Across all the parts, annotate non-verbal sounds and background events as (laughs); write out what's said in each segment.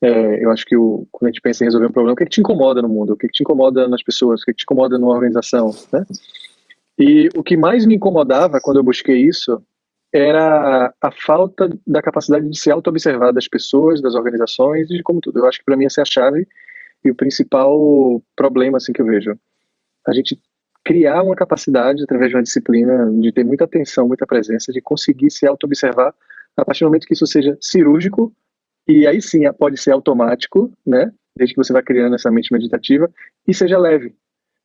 É, eu acho que o, quando a gente pensa em resolver um problema, o que, é que te incomoda no mundo? O que, é que te incomoda nas pessoas? O que, é que te incomoda numa organização? Né? E o que mais me incomodava quando eu busquei isso era a falta da capacidade de se auto-observar das pessoas, das organizações e de como tudo. Eu acho que para mim essa é a chave e o principal problema assim que eu vejo. A gente criar uma capacidade através de uma disciplina de ter muita atenção, muita presença, de conseguir se auto-observar a partir do momento que isso seja cirúrgico e aí sim pode ser automático, né? Desde que você vai criando essa mente meditativa e seja leve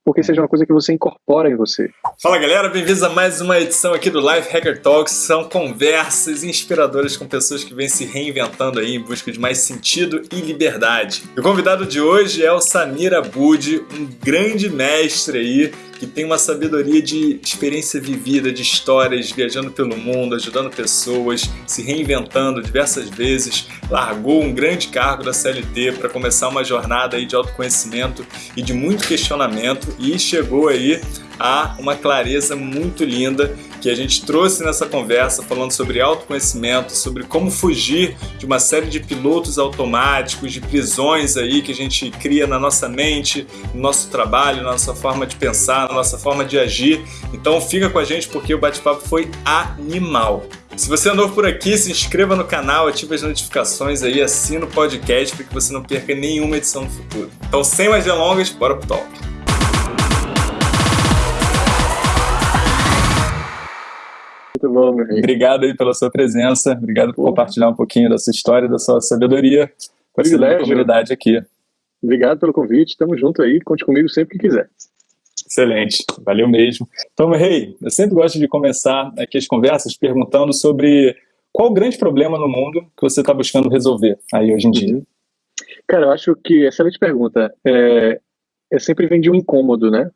porque seja uma coisa que você incorpora em você. Fala galera, bem-vindos a mais uma edição aqui do Life Hacker Talks. São conversas inspiradoras com pessoas que vêm se reinventando aí em busca de mais sentido e liberdade. o convidado de hoje é o Samir Abud, um grande mestre aí tem uma sabedoria de experiência vivida, de histórias, viajando pelo mundo, ajudando pessoas, se reinventando diversas vezes, largou um grande cargo da CLT para começar uma jornada aí de autoconhecimento e de muito questionamento e chegou aí a uma clareza muito linda que a gente trouxe nessa conversa falando sobre autoconhecimento, sobre como fugir de uma série de pilotos automáticos, de prisões aí que a gente cria na nossa mente, no nosso trabalho, na nossa forma de pensar, nossa forma de agir. Então fica com a gente porque o bate-papo foi animal. Se você é novo por aqui, se inscreva no canal, ative as notificações aí, assina o podcast para que você não perca nenhuma edição no futuro. Então, sem mais delongas, bora pro talk. Muito bom, meu amigo. Obrigado aí pela sua presença, obrigado por compartilhar um pouquinho da sua história, da sua sabedoria com a comunidade aqui. Obrigado pelo convite, tamo junto aí, conte comigo sempre que quiser. Excelente, valeu mesmo. Então, Rei, eu sempre gosto de começar aqui as conversas perguntando sobre qual o grande problema no mundo que você está buscando resolver aí hoje em dia. Cara, eu acho que, excelente pergunta, é, é sempre vem de um incômodo, né?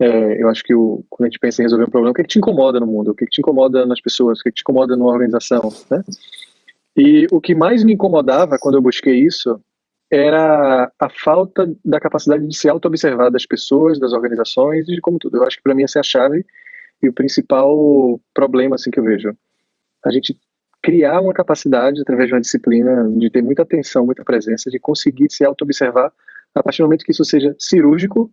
É, eu acho que o, quando a gente pensa em resolver um problema, o que, é que te incomoda no mundo? O que, é que te incomoda nas pessoas? O que, é que te incomoda numa organização? Né? E o que mais me incomodava quando eu busquei isso era a falta da capacidade de se auto-observar das pessoas, das organizações e de como tudo. Eu acho que para mim essa é a chave e o principal problema assim que eu vejo. A gente criar uma capacidade através de uma disciplina de ter muita atenção, muita presença, de conseguir se auto-observar a partir do momento que isso seja cirúrgico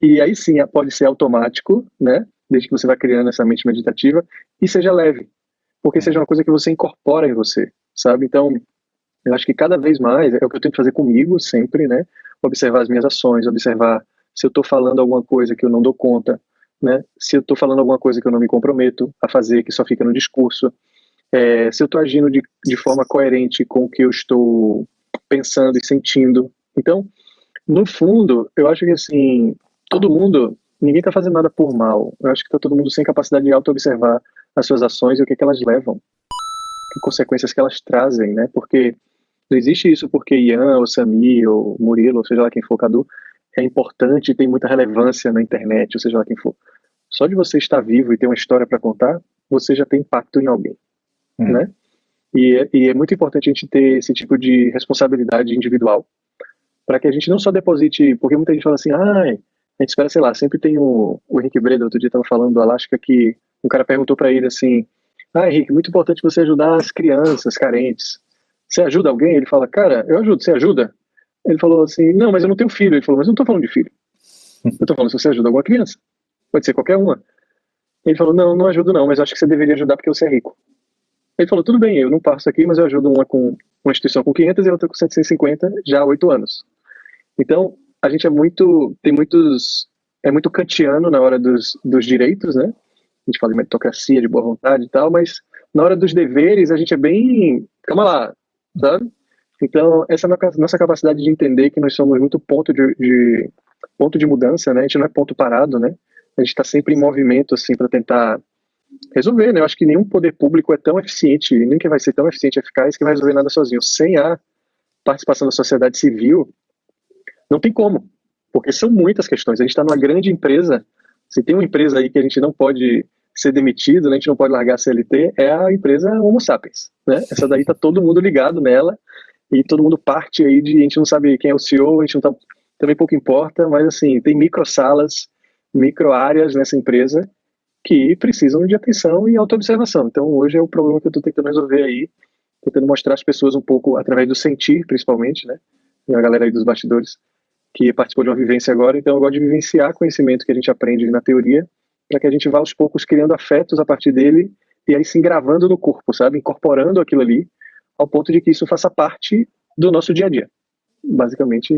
e aí sim pode ser automático, né? Desde que você vai criando essa mente meditativa e seja leve, porque seja uma coisa que você incorpora em você, sabe? Então, eu acho que cada vez mais é o que eu tento fazer comigo sempre, né? Observar as minhas ações, observar se eu estou falando alguma coisa que eu não dou conta, né? Se eu estou falando alguma coisa que eu não me comprometo a fazer, que só fica no discurso, é, se eu estou agindo de, de forma coerente com o que eu estou pensando e sentindo. Então, no fundo, eu acho que assim, todo mundo, ninguém está fazendo nada por mal. Eu acho que está todo mundo sem capacidade de auto-observar as suas ações e o que, é que elas levam, que consequências que elas trazem, né? Porque não existe isso porque Ian, ou Sami, ou Murilo, ou seja lá quem for, Cadu, é importante e tem muita relevância na internet, ou seja lá quem for. Só de você estar vivo e ter uma história para contar, você já tem impacto em alguém, hum. né? E é, e é muito importante a gente ter esse tipo de responsabilidade individual, para que a gente não só deposite, porque muita gente fala assim, ah, a gente espera, sei lá, sempre tem o, o Henrique Breda, outro dia estava falando do Alasca, que um cara perguntou para ele assim, ah, Henrique, muito importante você ajudar as crianças carentes. Você ajuda alguém? Ele fala, cara, eu ajudo, você ajuda? Ele falou assim, não, mas eu não tenho filho. Ele falou, mas eu não estou falando de filho. Eu estou falando se você ajuda alguma criança. Pode ser qualquer uma. Ele falou, não, não ajudo não, mas acho que você deveria ajudar porque você é rico. Ele falou, tudo bem, eu não passo aqui, mas eu ajudo uma com uma instituição com 500 e outra com 750 já há oito anos. Então, a gente é muito, tem muitos, é muito kantiano na hora dos, dos direitos, né? A gente fala de meritocracia, de boa vontade e tal, mas na hora dos deveres a gente é bem, calma lá, sabe? Então, essa é a nossa capacidade de entender que nós somos muito ponto de, de ponto de mudança, né? A gente não é ponto parado, né? A gente está sempre em movimento, assim, para tentar resolver, né? Eu acho que nenhum poder público é tão eficiente, nem que vai ser tão eficiente e eficaz que vai resolver nada sozinho. Sem a participação da sociedade civil, não tem como, porque são muitas questões. A gente está numa grande empresa, se tem uma empresa aí que a gente não pode ser demitido, né, a gente não pode largar a CLT, é a empresa Homo Sapiens. Né? Essa daí está todo mundo ligado nela e todo mundo parte aí de, a gente não sabe quem é o CEO, a gente não tá, também pouco importa, mas assim, tem micro salas, micro áreas nessa empresa que precisam de atenção e autoobservação. Então hoje é o problema que eu estou tentando resolver aí, tentando mostrar às pessoas um pouco, através do sentir, principalmente, né? A galera aí dos bastidores, que participou de uma vivência agora, então eu gosto de vivenciar conhecimento que a gente aprende na teoria, para que a gente vá aos poucos criando afetos a partir dele e aí se engravando no corpo, sabe? Incorporando aquilo ali, ao ponto de que isso faça parte do nosso dia a dia. Basicamente,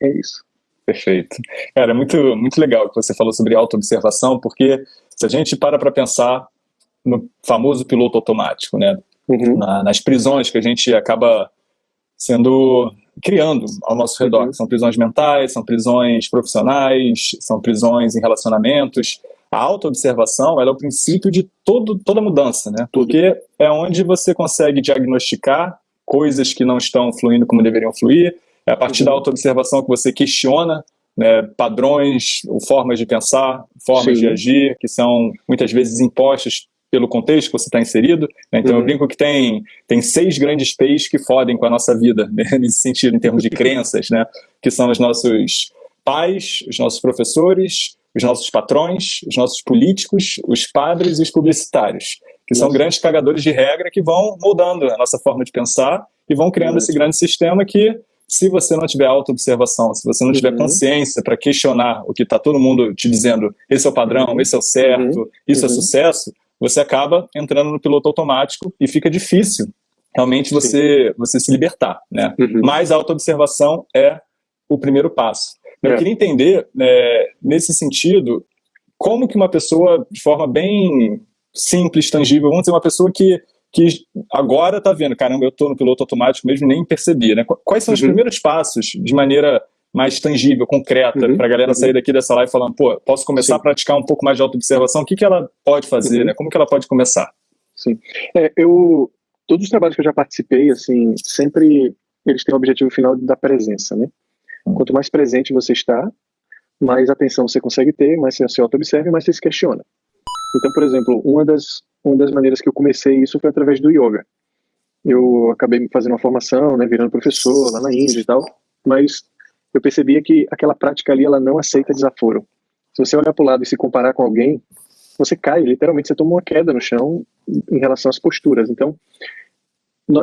é isso. Perfeito. Cara, é muito, muito legal que você falou sobre autoobservação, porque se a gente para para pensar no famoso piloto automático, né? Uhum. Na, nas prisões que a gente acaba sendo criando ao nosso redor. Uhum. São prisões mentais, são prisões profissionais, são prisões em relacionamentos. A autoobservação é o princípio de todo, toda mudança, né? Porque é onde você consegue diagnosticar coisas que não estão fluindo como deveriam fluir, é a partir uhum. da autoobservação que você questiona né, padrões, formas de pensar, formas Sim. de agir, que são muitas vezes impostas pelo contexto que você está inserido. Né? Então uhum. eu brinco que tem, tem seis grandes P's que fodem com a nossa vida, (laughs) né? nesse sentido, em termos de crenças, né? que são os nossos pais, os nossos professores, os nossos patrões, os nossos políticos, os padres e os publicitários, que são grandes cagadores de regra que vão moldando a nossa forma de pensar e vão criando esse grande sistema que se você não tiver autoobservação, se você não tiver uhum. consciência para questionar o que está todo mundo te dizendo, esse é o padrão, uhum. esse é o certo, uhum. isso é uhum. sucesso, você acaba entrando no piloto automático e fica difícil realmente você, você se libertar. Né? Uhum. Mas a autoobservação é o primeiro passo. Eu é. queria entender, é, nesse sentido, como que uma pessoa, de forma bem simples, tangível, vamos dizer, uma pessoa que que agora está vendo, caramba, eu estou no piloto automático mesmo nem percebi, né? Quais são os uhum. primeiros passos de maneira mais tangível, concreta, uhum. para a galera uhum. sair daqui dessa live falando, pô, posso começar Sim. a praticar um pouco mais de autoobservação, o que, que ela pode fazer, uhum. né? Como que ela pode começar? Sim. É, eu, todos os trabalhos que eu já participei, assim, sempre eles têm o objetivo final da presença, né? Quanto mais presente você está, mais atenção você consegue ter, mais você se auto-observa, mais você se questiona. Então, por exemplo, uma das, uma das maneiras que eu comecei isso foi através do yoga. Eu acabei fazendo uma formação, né, virando professor lá na Índia e tal, mas eu percebia que aquela prática ali, ela não aceita desaforo. Se você olhar para o lado e se comparar com alguém, você cai, literalmente você toma uma queda no chão em relação às posturas. Então,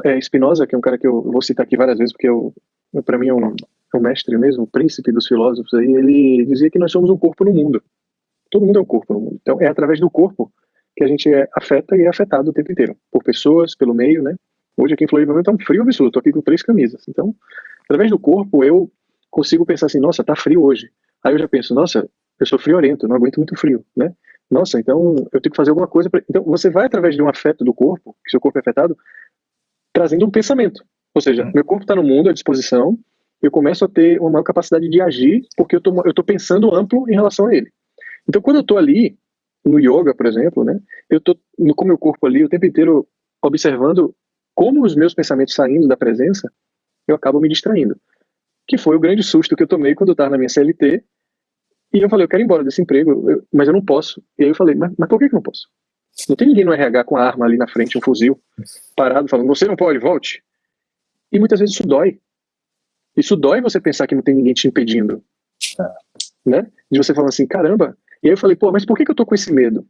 é, Spinoza, que é um cara que eu vou citar aqui várias vezes, porque para mim é um, um mestre mesmo, um príncipe dos filósofos aí, ele dizia que nós somos um corpo no mundo. Todo mundo é um corpo no mundo. Então, é através do corpo que a gente é, afeta e é afetado o tempo inteiro. Por pessoas, pelo meio, né? Hoje aqui em Floripa tá um frio absurdo, tô aqui com três camisas. Então, através do corpo, eu consigo pensar assim, nossa, tá frio hoje. Aí eu já penso, nossa, eu sou friorento, não aguento muito frio, né? Nossa, então eu tenho que fazer alguma coisa. Pra... Então, você vai através de um afeto do corpo, que seu corpo é afetado, trazendo um pensamento. Ou seja, meu corpo está no mundo à disposição, eu começo a ter uma maior capacidade de agir, porque eu tô, eu tô pensando amplo em relação a ele. Então, quando eu estou ali, no yoga, por exemplo, né, eu estou com o meu corpo ali o tempo inteiro observando como os meus pensamentos saindo da presença, eu acabo me distraindo. Que foi o grande susto que eu tomei quando eu estava na minha CLT, e eu falei, eu quero ir embora desse emprego, eu, mas eu não posso. E aí eu falei, mas, mas por que, que não posso? Não tem ninguém no RH com a arma ali na frente, um fuzil, parado, falando, você não pode, volte. E muitas vezes isso dói. Isso dói você pensar que não tem ninguém te impedindo. Né? De você falar assim, caramba, e aí eu falei, pô, mas por que, que eu tô com esse medo?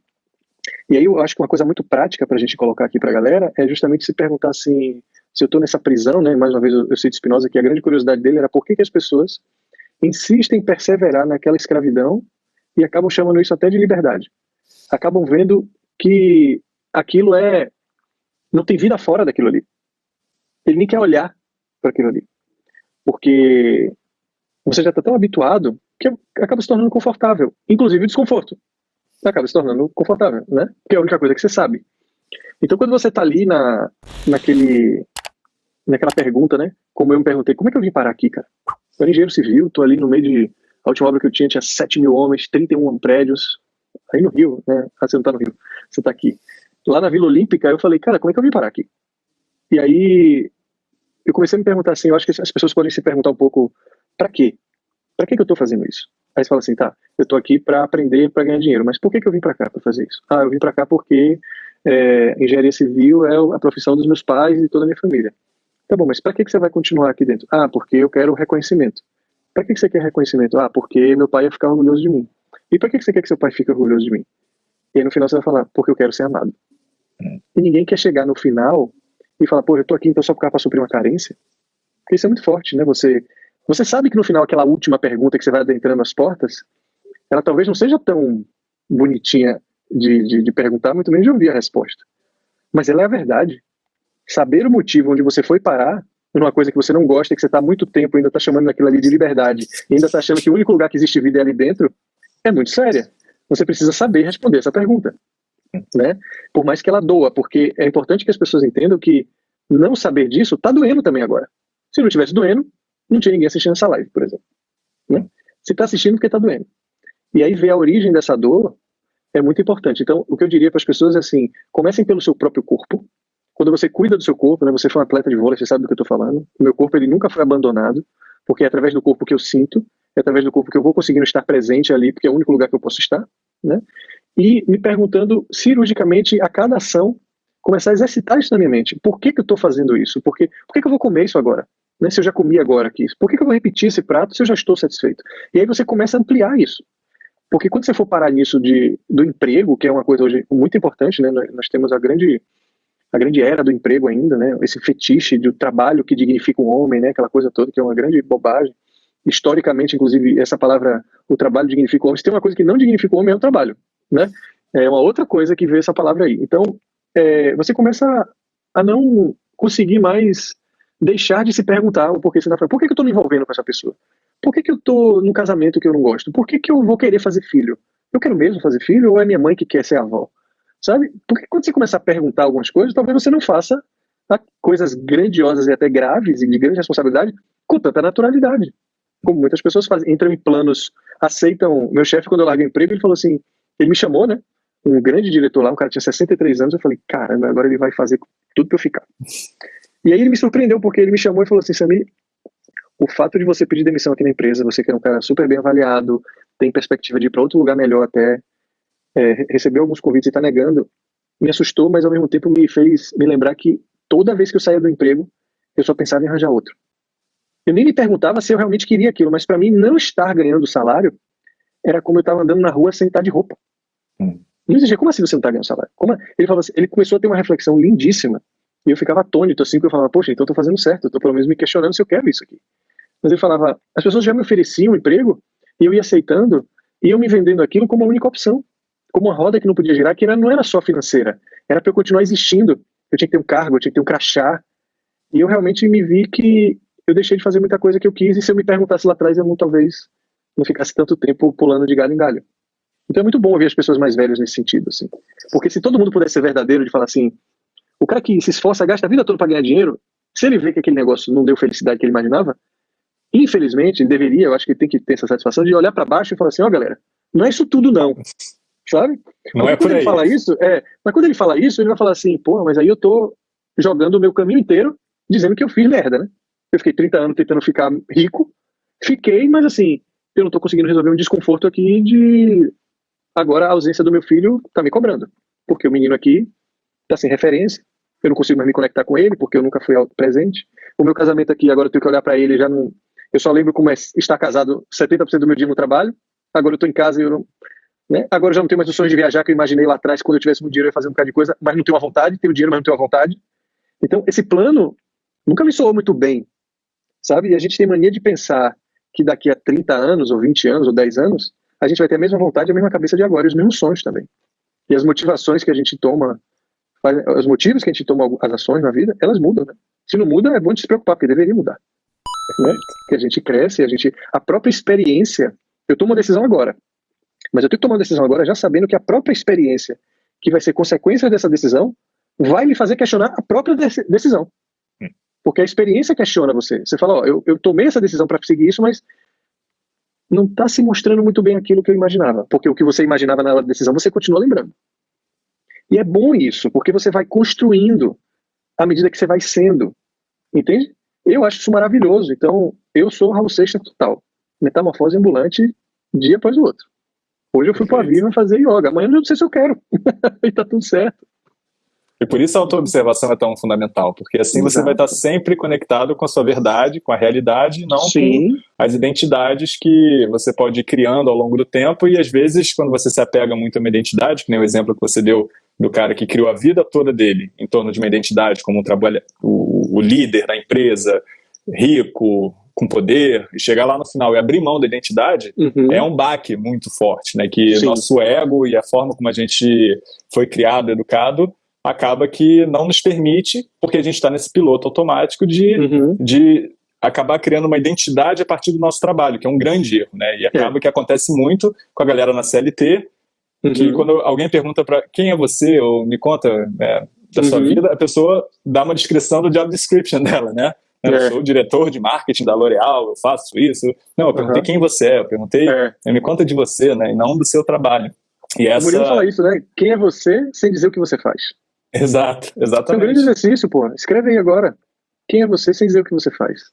E aí eu acho que uma coisa muito prática para a gente colocar aqui para a galera é justamente se perguntar assim, se eu estou nessa prisão, né? Mais uma vez eu, eu cito Spinoza que a grande curiosidade dele era por que, que as pessoas insistem em perseverar naquela escravidão e acabam chamando isso até de liberdade. Acabam vendo que aquilo é não tem vida fora daquilo ali. Ele nem quer olhar para aquilo ali, porque você já está tão habituado que acaba se tornando confortável, inclusive o desconforto. Acaba se tornando confortável, né? Que é a única coisa que você sabe. Então, quando você está ali na, naquele, naquela pergunta, né? Como eu me perguntei, como é que eu vim parar aqui, cara? Eu era engenheiro civil, tô ali no meio de. A última obra que eu tinha tinha 7 mil homens, 31 prédios. Aí no Rio, né? Ah, você não tá no Rio, você tá aqui. Lá na Vila Olímpica, eu falei, cara, como é que eu vim parar aqui? E aí eu comecei a me perguntar assim, eu acho que as pessoas podem se perguntar um pouco, para quê? para que, que eu estou fazendo isso? Aí você fala assim, tá, eu estou aqui para aprender, para ganhar dinheiro, mas por que, que eu vim para cá para fazer isso? Ah, eu vim para cá porque é, engenharia civil é a profissão dos meus pais e toda a minha família. Tá bom, mas para que, que você vai continuar aqui dentro? Ah, porque eu quero reconhecimento. Para que, que você quer reconhecimento? Ah, porque meu pai ia ficar orgulhoso de mim. E para que, que você quer que seu pai fique orgulhoso de mim? E aí no final você vai falar, porque eu quero ser amado. Hum. E ninguém quer chegar no final e falar, pô, eu tô aqui então só para suprir uma carência. Porque isso é muito forte, né? Você, você sabe que no final aquela última pergunta que você vai adentrando as portas, ela talvez não seja tão bonitinha de, de, de perguntar, muito menos de ouvir a resposta. Mas ela é a verdade. Saber o motivo onde você foi parar numa coisa que você não gosta, que você está há muito tempo ainda está chamando aquilo ali de liberdade, e ainda está achando que o único lugar que existe vida é ali dentro, é muito séria. Você precisa saber responder essa pergunta. Né? Por mais que ela doa, porque é importante que as pessoas entendam que não saber disso está doendo também agora. Se não tivesse doendo, não tinha ninguém assistindo essa live, por exemplo. Né? Está assistindo, porque está doendo. E aí ver a origem dessa dor é muito importante. Então, o que eu diria para as pessoas é assim: comecem pelo seu próprio corpo. Quando você cuida do seu corpo, né, você foi um atleta de vôlei, você sabe do que eu estou falando. O meu corpo ele nunca foi abandonado, porque é através do corpo que eu sinto, é através do corpo que eu vou conseguindo estar presente ali, porque é o único lugar que eu posso estar, né? E me perguntando cirurgicamente a cada ação, começar a exercitar isso na minha mente. Por que, que eu estou fazendo isso? Por, que, por que, que eu vou comer isso agora? Né, se eu já comi agora aqui, por que, que eu vou repetir esse prato se eu já estou satisfeito? E aí você começa a ampliar isso. Porque quando você for parar nisso de, do emprego, que é uma coisa hoje muito importante, né? Nós temos a grande a grande era do emprego ainda, né? Esse fetiche do trabalho que dignifica o homem, né? Aquela coisa toda que é uma grande bobagem. Historicamente, inclusive, essa palavra, o trabalho dignifica o homem. Se tem uma coisa que não dignifica o homem, é o trabalho, né? É uma outra coisa que vê essa palavra aí. Então, é, você começa a não conseguir mais deixar de se perguntar o porquê você está falando. Por que, que eu estou me envolvendo com essa pessoa? Por que, que eu estou num casamento que eu não gosto? Por que, que eu vou querer fazer filho? Eu quero mesmo fazer filho ou é minha mãe que quer ser avó? Sabe? Porque quando você começar a perguntar algumas coisas, talvez você não faça coisas grandiosas e até graves e de grande responsabilidade com tanta naturalidade. Como muitas pessoas fazem, entram em planos, aceitam. Meu chefe, quando eu larguei o emprego, ele falou assim: ele me chamou, né? Um grande diretor lá, um cara tinha 63 anos. Eu falei: caramba, agora ele vai fazer tudo pra eu ficar. E aí ele me surpreendeu, porque ele me chamou e falou assim: Samir, o fato de você pedir demissão aqui na empresa, você que é um cara super bem avaliado, tem perspectiva de ir para outro lugar melhor até, é, recebeu alguns convites e está negando, me assustou, mas ao mesmo tempo me fez me lembrar que toda vez que eu saía do emprego, eu só pensava em arranjar outro. Eu nem me perguntava se eu realmente queria aquilo, mas para mim não estar ganhando salário era como eu estava andando na rua sem estar de roupa. Hum. Não existia, como assim você não está ganhando salário? Como, ele, falou assim, ele começou a ter uma reflexão lindíssima e eu ficava atônito assim, porque eu falava, poxa, então eu tô fazendo certo, eu tô pelo menos me questionando se eu quero isso aqui. Mas ele falava, as pessoas já me ofereciam um emprego e eu ia aceitando e eu me vendendo aquilo como a única opção como uma roda que não podia girar, que era, não era só financeira, era para eu continuar existindo. Eu tinha que ter um cargo, eu tinha que ter um crachá. E eu realmente me vi que eu deixei de fazer muita coisa que eu quis, e se eu me perguntasse lá atrás, eu não, talvez não ficasse tanto tempo pulando de galho em galho. Então é muito bom ouvir as pessoas mais velhas nesse sentido, assim. Porque se todo mundo pudesse ser verdadeiro, de falar assim, o cara que se esforça, gasta a vida toda para ganhar dinheiro, se ele vê que aquele negócio não deu felicidade que ele imaginava, infelizmente, ele deveria, eu acho que tem que ter essa satisfação de olhar para baixo e falar assim, ó oh, galera, não é isso tudo não sabe? Não mas é aí. Ele fala isso, é, mas quando ele fala isso, ele vai falar assim, pô, mas aí eu tô jogando o meu caminho inteiro dizendo que eu fiz merda, né? Eu fiquei 30 anos tentando ficar rico, fiquei, mas assim, eu não tô conseguindo resolver um desconforto aqui de agora a ausência do meu filho tá me cobrando, porque o menino aqui tá sem referência, eu não consigo mais me conectar com ele porque eu nunca fui presente. O meu casamento aqui, agora eu tenho que olhar para ele, já não, eu só lembro como é estar casado 70% do meu dia no trabalho. Agora eu tô em casa e eu não, né? Agora eu já não tenho mais o sonho de viajar que eu imaginei lá atrás, quando eu tivesse muito dinheiro eu ia fazer um bocado de coisa, mas não tenho a vontade, tenho dinheiro, mas não tenho a vontade. Então, esse plano nunca me soou muito bem, sabe? E a gente tem mania de pensar que daqui a 30 anos, ou 20 anos, ou 10 anos, a gente vai ter a mesma vontade, a mesma cabeça de agora, e os mesmos sonhos também. E as motivações que a gente toma, os motivos que a gente toma as ações na vida, elas mudam, né? Se não muda, é bom de se preocupar, porque deveria mudar. Né? Que a gente cresce, a gente, a própria experiência, eu tomo uma decisão agora, mas eu tenho que tomar uma decisão agora já sabendo que a própria experiência que vai ser consequência dessa decisão vai me fazer questionar a própria decisão. Hum. Porque a experiência questiona você. Você fala, ó, eu, eu tomei essa decisão para seguir isso, mas não está se mostrando muito bem aquilo que eu imaginava. Porque o que você imaginava na decisão, você continua lembrando. E é bom isso, porque você vai construindo à medida que você vai sendo. Entende? Eu acho isso maravilhoso. Então, eu sou Raul Seixas total. Metamorfose ambulante, dia após o outro. Hoje eu fui para a Viva fazer yoga, amanhã eu não sei se eu quero. (laughs) e tá tudo certo. E por isso a auto-observação é tão fundamental, porque assim Exato. você vai estar sempre conectado com a sua verdade, com a realidade, não Sim. com as identidades que você pode ir criando ao longo do tempo, e às vezes, quando você se apega muito a uma identidade, que nem o exemplo que você deu do cara que criou a vida toda dele em torno de uma identidade como um trabalho, o, o líder da empresa, rico, com poder, e chegar lá no final e abrir mão da identidade, uhum. é um baque muito forte, né? Que Sim. nosso ego e a forma como a gente foi criado, educado, acaba que não nos permite, porque a gente está nesse piloto automático de, uhum. de acabar criando uma identidade a partir do nosso trabalho, que é um grande erro, né? E acaba é. que acontece muito com a galera na CLT, uhum. que quando alguém pergunta para quem é você, ou me conta né, da sua uhum. vida, a pessoa dá uma descrição do job description (laughs) dela, né? Eu é. sou diretor de marketing da L'Oréal, eu faço isso. Não, eu perguntei uhum. quem você é, eu perguntei, é. me conta de você, né? E não do seu trabalho. E essa... O Murilo fala isso, né? Quem é você sem dizer o que você faz. Exato, exatamente. É um grande exercício, pô. Escreve aí agora. Quem é você sem dizer o que você faz?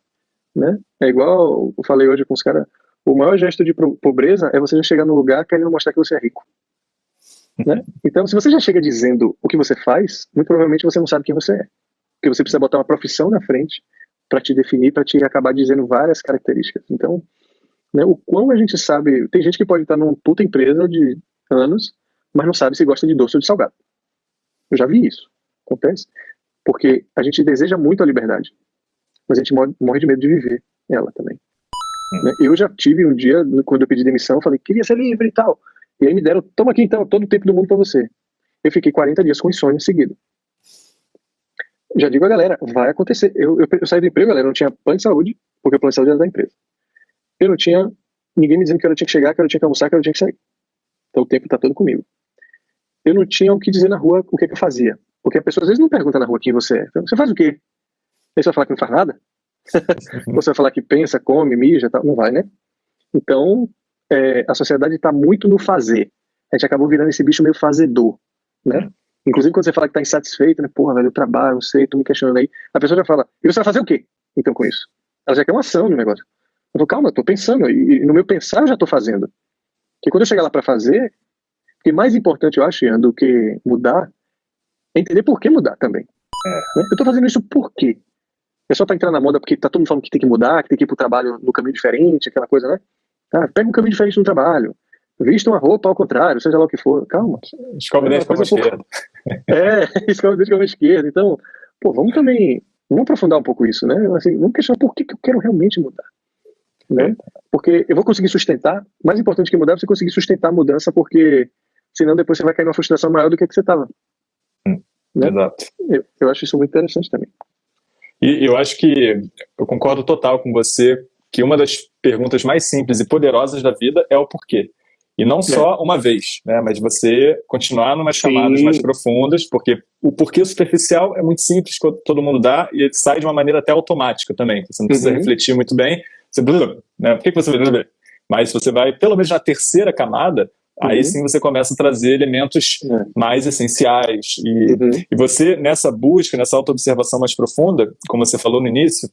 Né? É igual eu falei hoje com os caras, o maior gesto de pobreza é você já chegar no lugar querendo mostrar que você é rico. Né? (laughs) Então, se você já chega dizendo o que você faz, muito provavelmente você não sabe quem você é. Porque você precisa botar uma profissão na frente para te definir, para te acabar dizendo várias características. Então, né, o quão a gente sabe. Tem gente que pode estar numa puta empresa de anos, mas não sabe se gosta de doce ou de salgado. Eu já vi isso. Acontece. Porque a gente deseja muito a liberdade, mas a gente morre de medo de viver ela também. Hum. Né? Eu já tive um dia, quando eu pedi demissão, falei, queria ser livre e tal. E aí me deram, toma aqui então, todo o tempo do mundo para você. Eu fiquei 40 dias com insônia seguido. Já digo a galera, vai acontecer. Eu, eu, eu saí do emprego, galera, não tinha plano de saúde, porque o plano de saúde era da empresa. Eu não tinha ninguém me dizendo que eu tinha que chegar, que eu tinha que almoçar, que eu tinha que sair. Então o tempo está todo comigo. Eu não tinha o que dizer na rua o que, que eu fazia. Porque a pessoa às vezes não pergunta na rua quem você é. Então, você faz o quê? Aí você vai falar que não faz nada? (laughs) você vai falar que pensa, come, mija, tal. não vai, né? Então, é, a sociedade está muito no fazer. A gente acabou virando esse bicho meio fazedor, né? Inclusive quando você fala que está insatisfeito, né? Porra, velho, eu trabalho, não sei, tô me questionando aí. A pessoa já fala, e você vai fazer o quê? Então com isso? Ela já quer uma ação no negócio. Eu falo, calma, eu tô pensando, e, e no meu pensar eu já tô fazendo. Porque quando eu chegar lá para fazer, o que mais importante eu acho, Ian, do que mudar, é entender por que mudar também. É. Né? Eu tô fazendo isso por quê? É só pra entrar na moda porque tá todo mundo falando que tem que mudar, que tem que ir pro trabalho no caminho diferente, aquela coisa, né? Ah, pega um caminho diferente no trabalho. Vista uma roupa ao contrário, seja lá o que for. Calma. Escova o dente com a esquerda. (laughs) É, escova o dente com a esquerda. Então, pô, vamos também, vamos aprofundar um pouco isso, né? Assim, vamos questionar por que, que eu quero realmente mudar. Né? Porque eu vou conseguir sustentar, mais importante que mudar é você conseguir sustentar a mudança, porque senão depois você vai cair numa frustração maior do que, que você estava. Hum, né? Exato. Eu, eu acho isso muito interessante também. E eu acho que eu concordo total com você que uma das perguntas mais simples e poderosas da vida é o porquê. E não só é. uma vez, né? Mas você continuar numas camadas mais profundas, porque o porquê superficial é muito simples, todo mundo dá, e sai de uma maneira até automática também. Você não precisa uhum. refletir muito bem. Você, né? Por que, que você vai Mas você vai, pelo menos na terceira camada, uhum. aí sim você começa a trazer elementos é. mais essenciais. E, uhum. e você, nessa busca, nessa autoobservação mais profunda, como você falou no início,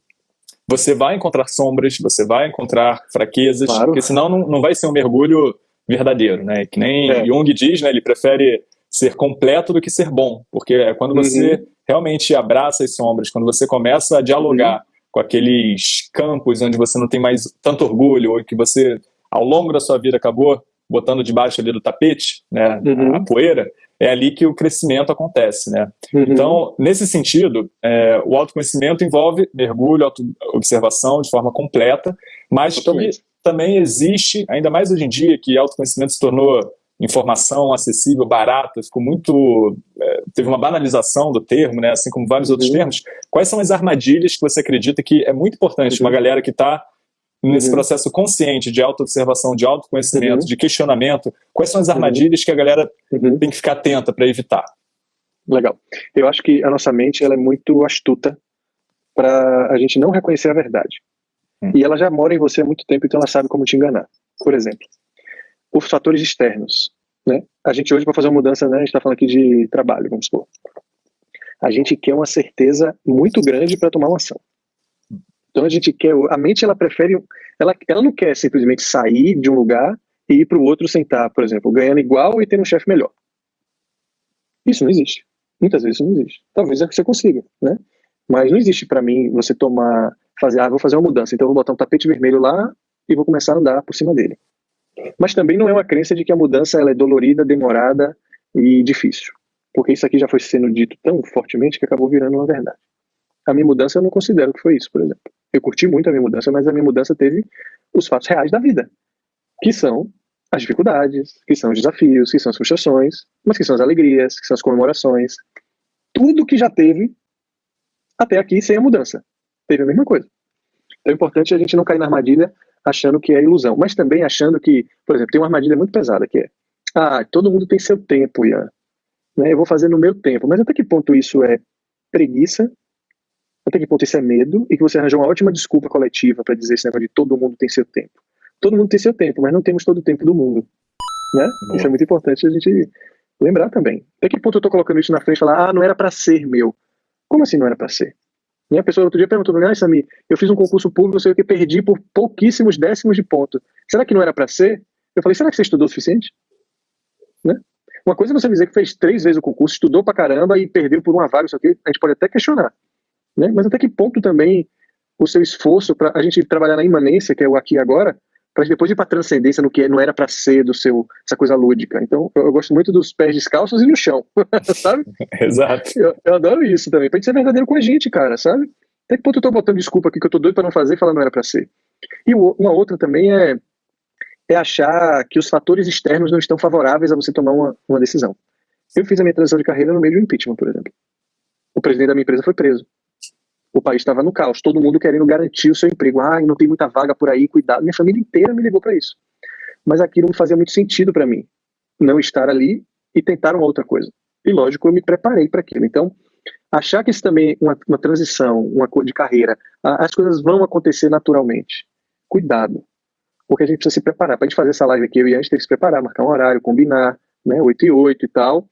você vai encontrar sombras, você vai encontrar fraquezas, claro. porque senão não, não vai ser um mergulho verdadeiro, né? Que nem é. Jung diz, né? Ele prefere ser completo do que ser bom, porque é quando uhum. você realmente abraça as sombras, quando você começa a dialogar uhum. com aqueles campos onde você não tem mais tanto orgulho, ou que você, ao longo da sua vida, acabou botando debaixo ali do tapete, né, uhum. a poeira, é ali que o crescimento acontece, né? Uhum. Então, nesse sentido, é, o autoconhecimento envolve mergulho, observação de forma completa, mas Totalmente. que também existe, ainda mais hoje em dia, que autoconhecimento se tornou informação acessível, barata, ficou muito. É, teve uma banalização do termo, né, assim como vários uhum. outros termos. Quais são as armadilhas que você acredita que é muito importante uhum. uma galera que está nesse uhum. processo consciente de autoobservação, de autoconhecimento, uhum. de questionamento? Quais são as uhum. armadilhas que a galera uhum. tem que ficar atenta para evitar? Legal. Eu acho que a nossa mente ela é muito astuta para a gente não reconhecer a verdade. Hum. E ela já mora em você há muito tempo, então ela sabe como te enganar. Por exemplo, os fatores externos. Né? A gente hoje, para fazer uma mudança, né, a gente está falando aqui de trabalho, vamos supor. A gente quer uma certeza muito grande para tomar uma ação. Então a gente quer, a mente ela prefere, ela, ela não quer simplesmente sair de um lugar e ir para o outro sentar, por exemplo, ganhando igual e tendo um chefe melhor. Isso não existe. Muitas vezes isso não existe. Talvez você consiga, né? Mas não existe para mim você tomar fazer, ah, vou fazer uma mudança, então vou botar um tapete vermelho lá e vou começar a andar por cima dele. Mas também não é uma crença de que a mudança ela é dolorida, demorada e difícil. porque isso aqui já foi sendo dito tão fortemente que acabou virando uma verdade. A minha mudança eu não considero que foi isso, por exemplo. Eu curti muito a minha mudança, mas a minha mudança teve os fatos reais da vida, que são as dificuldades, que são os desafios, que são as frustrações, mas que são as alegrias, que são as comemorações. Tudo que já teve até aqui sem a mudança. Teve a mesma coisa. Então é importante a gente não cair na armadilha achando que é ilusão, mas também achando que, por exemplo, tem uma armadilha muito pesada que é, ah, todo mundo tem seu tempo, Ian. Né, eu vou fazer no meu tempo. Mas até que ponto isso é preguiça? Até que ponto isso é medo? E que você arranjou uma ótima desculpa coletiva para dizer esse negócio de todo mundo tem seu tempo. Todo mundo tem seu tempo, mas não temos todo o tempo do mundo. Né? Isso é muito importante a gente lembrar também. Até que ponto eu estou colocando isso na frente e falar, ah, não era para ser meu. Como assim não era para ser? E a pessoa outro dia perguntou para mim, ah, Sami, eu fiz um concurso público, eu sei o que perdi por pouquíssimos décimos de ponto. Será que não era para ser? Eu falei, será que você estudou o suficiente? Né? Uma coisa é você dizer que fez três vezes o concurso, estudou pra caramba e perdeu por uma vaga, isso aqui, a gente pode até questionar. Né? Mas até que ponto também o seu esforço para a gente trabalhar na imanência, que é o aqui e agora, para depois ir para transcendência no que não era para ser do seu essa coisa lúdica. Então, eu, eu, gosto muito dos pés descalços e no chão, (laughs) sabe? (laughs) Exato. Eu, eu, adoro isso também, pra gente ser verdadeiro com a gente, cara, sabe? Até que ponto eu tô botando desculpa aqui que eu tô doido para não fazer falar não era para ser. E uma outra também é é achar que os fatores externos não estão favoráveis a você tomar uma, uma decisão. Eu fiz a minha transição de carreira no meio de um impeachment, por exemplo. O presidente da minha empresa foi preso. O país estava no caos, todo mundo querendo garantir o seu emprego. Ah, não tem muita vaga por aí, cuidado. Minha família inteira me ligou para isso. Mas aquilo não fazia muito sentido para mim, não estar ali e tentar uma outra coisa. E lógico, eu me preparei para aquilo. Então, achar que isso também é uma, uma transição, uma de carreira, as coisas vão acontecer naturalmente. Cuidado, porque a gente precisa se preparar. Para a gente fazer essa live aqui, eu e a gente tem que se preparar, marcar um horário, combinar, né, 8 e 8 e tal,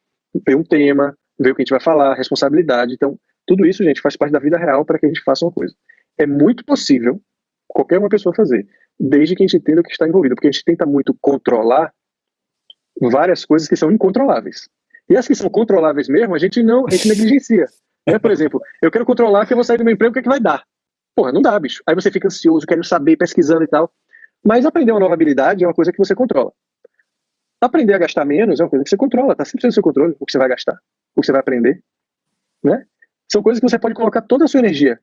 ver um tema, ver o que a gente vai falar, responsabilidade. Então, tudo isso, gente, faz parte da vida real para que a gente faça uma coisa. É muito possível qualquer uma pessoa fazer, desde que a gente entenda o que está envolvido, porque a gente tenta muito controlar várias coisas que são incontroláveis. E as que são controláveis mesmo, a gente não, a gente negligencia. (laughs) Né? Por exemplo, eu quero controlar que eu vou sair do meu emprego, o que, é que vai dar? Porra, não dá, bicho. Aí você fica ansioso, querendo saber, pesquisando e tal. Mas aprender uma nova habilidade é uma coisa que você controla. Aprender a gastar menos é uma coisa que você controla, está sempre no seu controle o que você vai gastar, o que você vai aprender. Né? São coisas que você pode colocar toda a sua energia,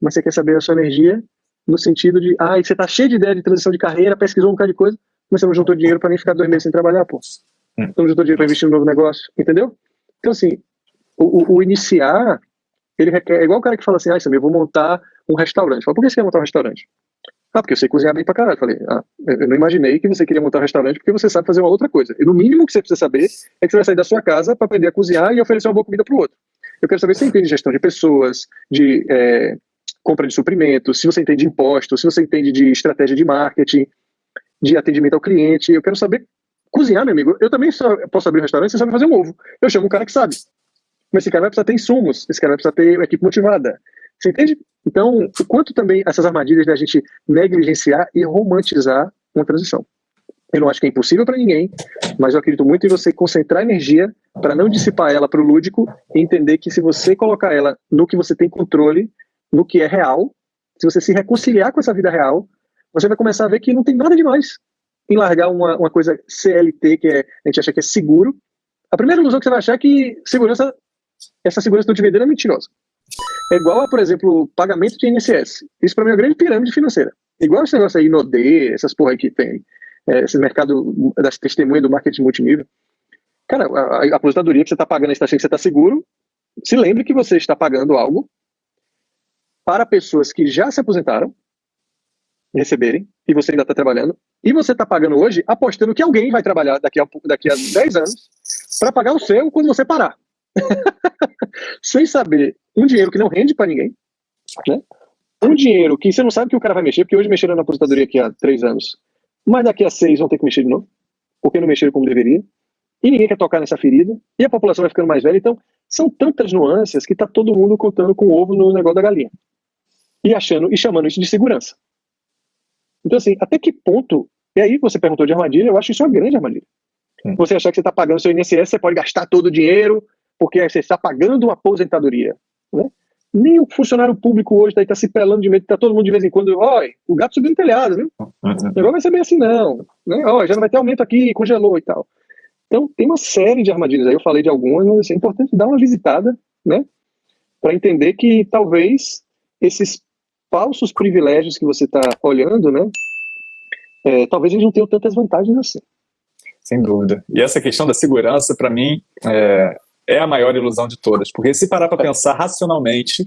mas você quer saber a sua energia no sentido de, ah, você está cheio de ideia de transição de carreira, pesquisou um bocado de coisa, mas você não juntou dinheiro para nem ficar dois meses sem trabalhar, pô. Hum. Você não juntou dinheiro para investir no novo negócio, entendeu? Então, assim, o, o, o iniciar, ele requer, é igual o cara que fala assim, ah, eu vou montar um restaurante. Fala, por que você quer montar um restaurante? Ah, porque eu sei cozinhar bem pra caralho. Falei, ah, eu não imaginei que você queria montar um restaurante porque você sabe fazer uma outra coisa. E no mínimo que você precisa saber é que você vai sair da sua casa para aprender a cozinhar e oferecer uma boa comida pro outro. Eu quero saber se você entende de gestão de pessoas, de é, compra de suprimentos, se você entende de impostos, se você entende de estratégia de marketing, de atendimento ao cliente. Eu quero saber cozinhar, meu amigo. Eu também só posso abrir um restaurante, você sabe fazer um ovo. Eu chamo um cara que sabe. Mas esse cara vai precisar ter insumos, esse cara vai precisar ter uma equipe motivada, você entende? Então, o quanto também essas armadilhas da gente negligenciar e romantizar uma transição. Eu não acho que é impossível para ninguém, mas eu acredito muito em você concentrar energia para não dissipar ela para o lúdico e entender que se você colocar ela no que você tem controle, no que é real, se você se reconciliar com essa vida real, você vai começar a ver que não tem nada demais em largar uma, uma coisa CLT, que é, a gente acha que é seguro. A primeira ilusão que você vai achar é que segurança, essa segurança que eu te vendendo é mentirosa. É igual a, por exemplo, pagamento de INSS. Isso para mim é uma grande pirâmide financeira. Igual esse negócio aí, Nodê, essas porra aí que tem, é, esse mercado das testemunhas do marketing multinível. Cara, a, a aposentadoria que você está pagando, está achando que você está seguro, se lembre que você está pagando algo para pessoas que já se aposentaram receberem, e você ainda está trabalhando, e você está pagando hoje apostando que alguém vai trabalhar daqui a, daqui a 10 anos para pagar o seu quando você parar. (laughs) sem saber um dinheiro que não rende para ninguém, né? um dinheiro que você não sabe que o cara vai mexer, porque hoje mexeram na aposentadoria aqui há três anos, mas daqui a seis vão ter que mexer de novo, porque não mexeram como deveria, e ninguém quer tocar nessa ferida, e a população vai ficando mais velha, então são tantas nuances que está todo mundo contando com o ovo no negócio da galinha, e achando, e chamando isso de segurança. Então assim, até que ponto, e aí você perguntou de armadilha, eu acho isso uma grande armadilha. Hum. Você achar que você está pagando seu INSS, você pode gastar todo o dinheiro, porque você está pagando uma aposentadoria. Né? Nem o funcionário público hoje está tá se pelando de medo, está todo mundo de vez em quando, olha, o gato subiu no telhado, viu? Uhum. O negócio vai ser bem assim, não. Né? Ó, já não vai ter aumento aqui, congelou e tal. Então, tem uma série de armadilhas aí, eu falei de algumas, mas é importante dar uma visitada, né? Para entender que talvez esses falsos privilégios que você está olhando, né? É, talvez eles não tenham tantas vantagens assim. Sem dúvida. E essa questão da segurança, para mim, é, é, a maior ilusão de todas. Porque se parar para pensar racionalmente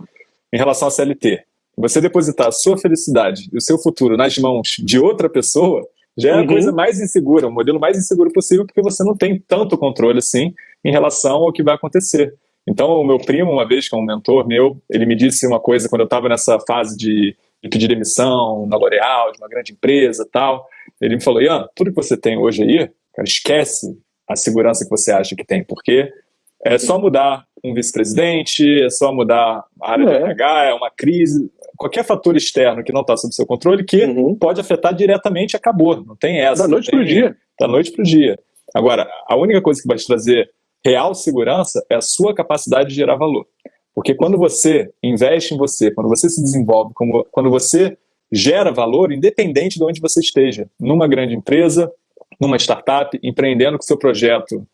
em relação à CLT, você depositar a sua felicidade e o seu futuro nas mãos de outra pessoa, já é a uhum. coisa mais insegura, o modelo mais inseguro possível, porque você não tem tanto controle assim em relação ao que vai acontecer. Então, o meu primo, uma vez, que é um mentor meu, ele me disse uma coisa quando eu estava nessa fase de, de, pedir demissão na L'Oréal, de uma grande empresa tal. Ele me falou, Ian, tudo que você tem hoje aí, cara, esquece a segurança que você acha que tem, porque é só mudar um vice-presidente, é só mudar a área é. de RH, é uma crise, qualquer fator externo que não está sob seu controle que uhum. pode afetar diretamente, acabou. Não tem essa. Da noite para o dia. Da noite para o dia. Agora, a única coisa que vai te trazer real segurança é a sua capacidade de gerar valor. Porque quando você investe em você, quando você se desenvolve, quando você gera valor, independente de onde você esteja, numa grande empresa, numa startup, empreendendo com seu projeto,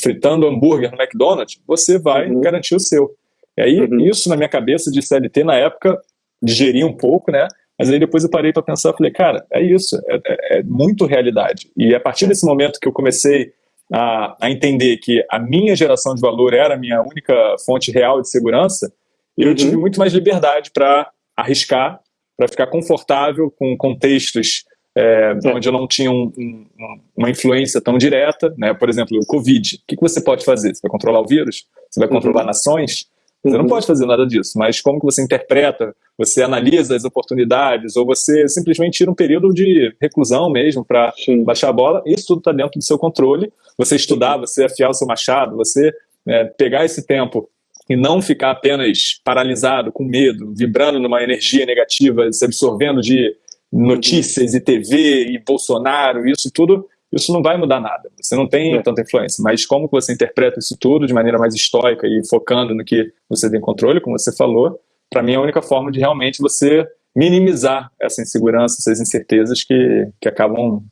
fritando hambúrguer no McDonald's, você vai uhum. garantir o seu. E aí, uhum. isso na minha cabeça de CLT, na época, digeri um pouco, né? Mas aí depois eu parei para pensar, falei, cara, é isso, é, é, é, muito realidade. E a partir desse momento que eu comecei a, a, entender que a minha geração de valor era a minha única fonte real de segurança, eu uhum. tive muito mais liberdade para arriscar, para ficar confortável com contextos é, onde eu não tinha um, um, uma influência tão direta, né? por exemplo, o Covid. O que, que você pode fazer? Você vai controlar o vírus? Você vai controlar uhum. nações? Você não uhum. pode fazer nada disso, mas como que você interpreta, você analisa as oportunidades, ou você simplesmente tira um período de reclusão mesmo para baixar a bola, isso tudo está dentro do seu controle. Você estudar, você afiar o seu machado, você é, pegar esse tempo e não ficar apenas paralisado, com medo, vibrando numa energia negativa, se absorvendo de notícias e TV e Bolsonaro, isso tudo isso não vai mudar nada. Você não tem é. tanta influência. Mas como você interpreta isso tudo de maneira mais estoica e focando no que você tem controle, como você falou, para mim é a única forma de realmente você minimizar essa insegurança, essas incertezas que, que acabam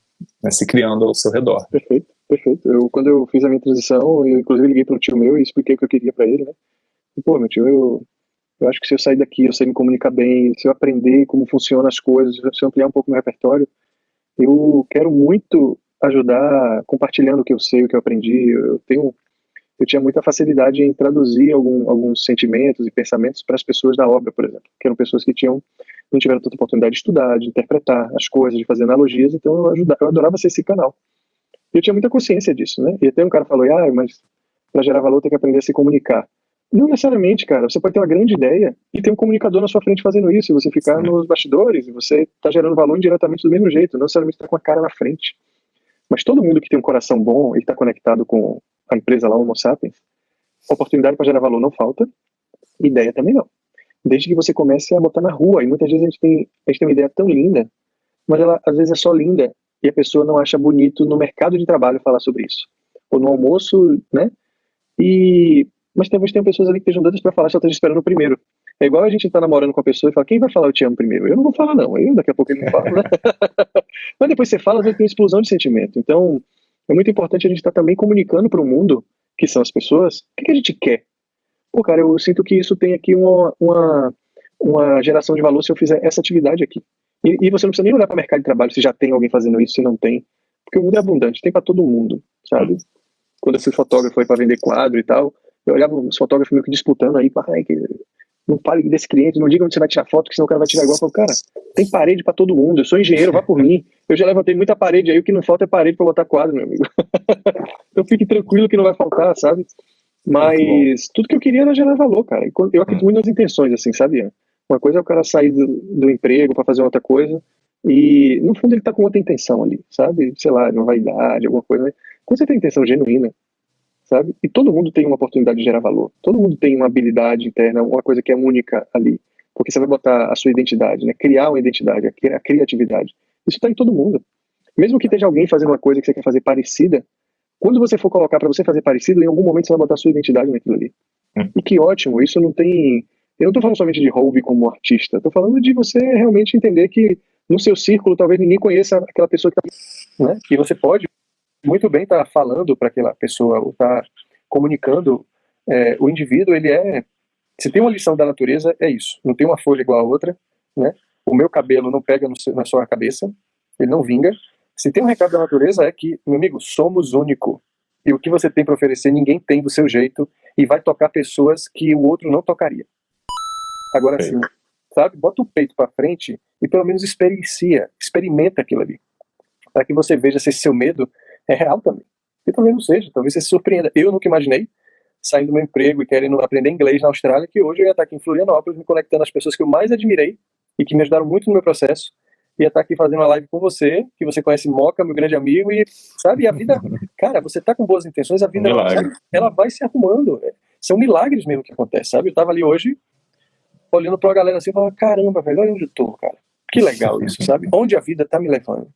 né, se criando ao seu redor. Perfeito, perfeito. Eu, quando eu fiz a minha transição, eu inclusive liguei para o tio meu e expliquei o que eu queria para ele, né? E, pô, meu tio, eu, eu acho que se eu sair daqui, eu sei me comunicar bem, se eu aprender como funcionam as coisas, se eu ampliar um pouco meu repertório, eu quero muito ajudar compartilhando o que eu sei, o que eu aprendi. Eu tenho eu tinha muita facilidade em traduzir algum, alguns sentimentos e pensamentos para as pessoas da obra, por exemplo, que eram pessoas que tinham não tiveram tanta oportunidade de estudar, de interpretar as coisas, de fazer analogias, então eu, ajudava, eu adorava ser esse canal. Eu tinha muita consciência disso, né? E até um cara falou, ah, mas para gerar valor tem que aprender a se comunicar. Não necessariamente, cara. Você pode ter uma grande ideia e ter um comunicador na sua frente fazendo isso, e você ficar Sim. nos bastidores, e você está gerando valor indiretamente do mesmo jeito, não necessariamente está com a cara na frente. Mas todo mundo que tem um coração bom e está conectado com a empresa lá, Homo Sapiens, oportunidade para gerar valor não falta, ideia também não. Desde que você comece a botar na rua, e muitas vezes a gente tem, a gente tem uma ideia tão linda, mas ela às vezes é só linda e a pessoa não acha bonito no mercado de trabalho falar sobre isso. Ou no almoço, né? E, mas talvez tenha pessoas ali que estejam doidas para falar, só estejam esperando o primeiro. É igual a gente tá namorando com a pessoa e fala, quem vai falar eu te amo primeiro? Eu não vou falar não, eu daqui a pouco ele não fala, né? (laughs) Mas depois você fala, vezes tem uma explosão de sentimento. Então, é muito importante a gente estar tá também comunicando para o mundo, que são as pessoas, o que, que, a gente quer. Pô, cara, eu sinto que isso tem aqui uma, uma, uma geração de valor se eu fizer essa atividade aqui. E, e você não precisa nem olhar para o mercado de trabalho se já tem alguém fazendo isso, se não tem. Porque o mundo é abundante, tem para todo mundo, sabe? Quando eu fui fotógrafo foi para vender quadro e tal, eu olhava os fotógrafos meio que disputando aí, ai, que não fale desse cliente, não diga onde você vai tirar foto, que senão o cara vai tirar igual. Falo, cara, tem parede para todo mundo, eu sou engenheiro, vá por mim. Eu já levantei muita parede aí, o que não falta é parede para botar quadro, meu amigo. (laughs) então fique tranquilo que não vai faltar, sabe? Mas tudo que eu queria era gerar valor, cara. Eu acredito muito nas intenções, assim, sabe? Uma coisa é o cara sair do, do emprego para fazer outra coisa, e no fundo ele tá com outra intenção ali, sabe? Sei lá, uma vaidade, alguma coisa. Né? Quando você tem intenção genuína, sabe? E todo mundo tem uma oportunidade de gerar valor. Todo mundo tem uma habilidade interna, uma coisa que é única ali. Porque você vai botar a sua identidade, né? Criar uma identidade, a criatividade. Isso está em todo mundo. Mesmo que esteja alguém fazendo uma coisa que você quer fazer parecida, quando você for colocar para você fazer parecido, em algum momento você vai botar a sua identidade naquilo ali. Hum. E que ótimo, isso não tem. Eu não estou falando somente de hobby como artista, estou falando de você realmente entender que no seu círculo talvez ninguém conheça aquela pessoa que está. Né? E você pode muito bem estar tá falando para aquela pessoa, ou estar tá comunicando, é, o indivíduo, ele é, se tem uma lição da natureza, é isso, não tem uma folha igual a outra, né, o meu cabelo não pega no, na sua cabeça, ele não vinga, se tem um recado da natureza é que, meu amigo, somos único, e o que você tem para oferecer ninguém tem do seu jeito, e vai tocar pessoas que o outro não tocaria. Agora sim, sabe, bota o peito para frente e pelo menos experiencia, experimenta aquilo ali, para que você veja se seu medo é real também. E talvez não seja, talvez você se surpreenda. Eu nunca imaginei, saindo do meu emprego e querendo aprender inglês na Austrália, que hoje eu ia estar aqui em Florianópolis, me conectando às pessoas que eu mais admirei e que me ajudaram muito no meu processo. Ia estar aqui fazendo uma live com você, que você conhece Moca, meu grande amigo, e sabe, a vida, (laughs) cara, você tá com boas intenções, a vida, ela, sabe, ela vai se arrumando. São milagres mesmo que acontecem, sabe? Eu tava ali hoje, olhando pra galera assim, falando, caramba, velho, olha onde eu tô, cara. Que legal isso, sabe? Onde a vida tá me levando.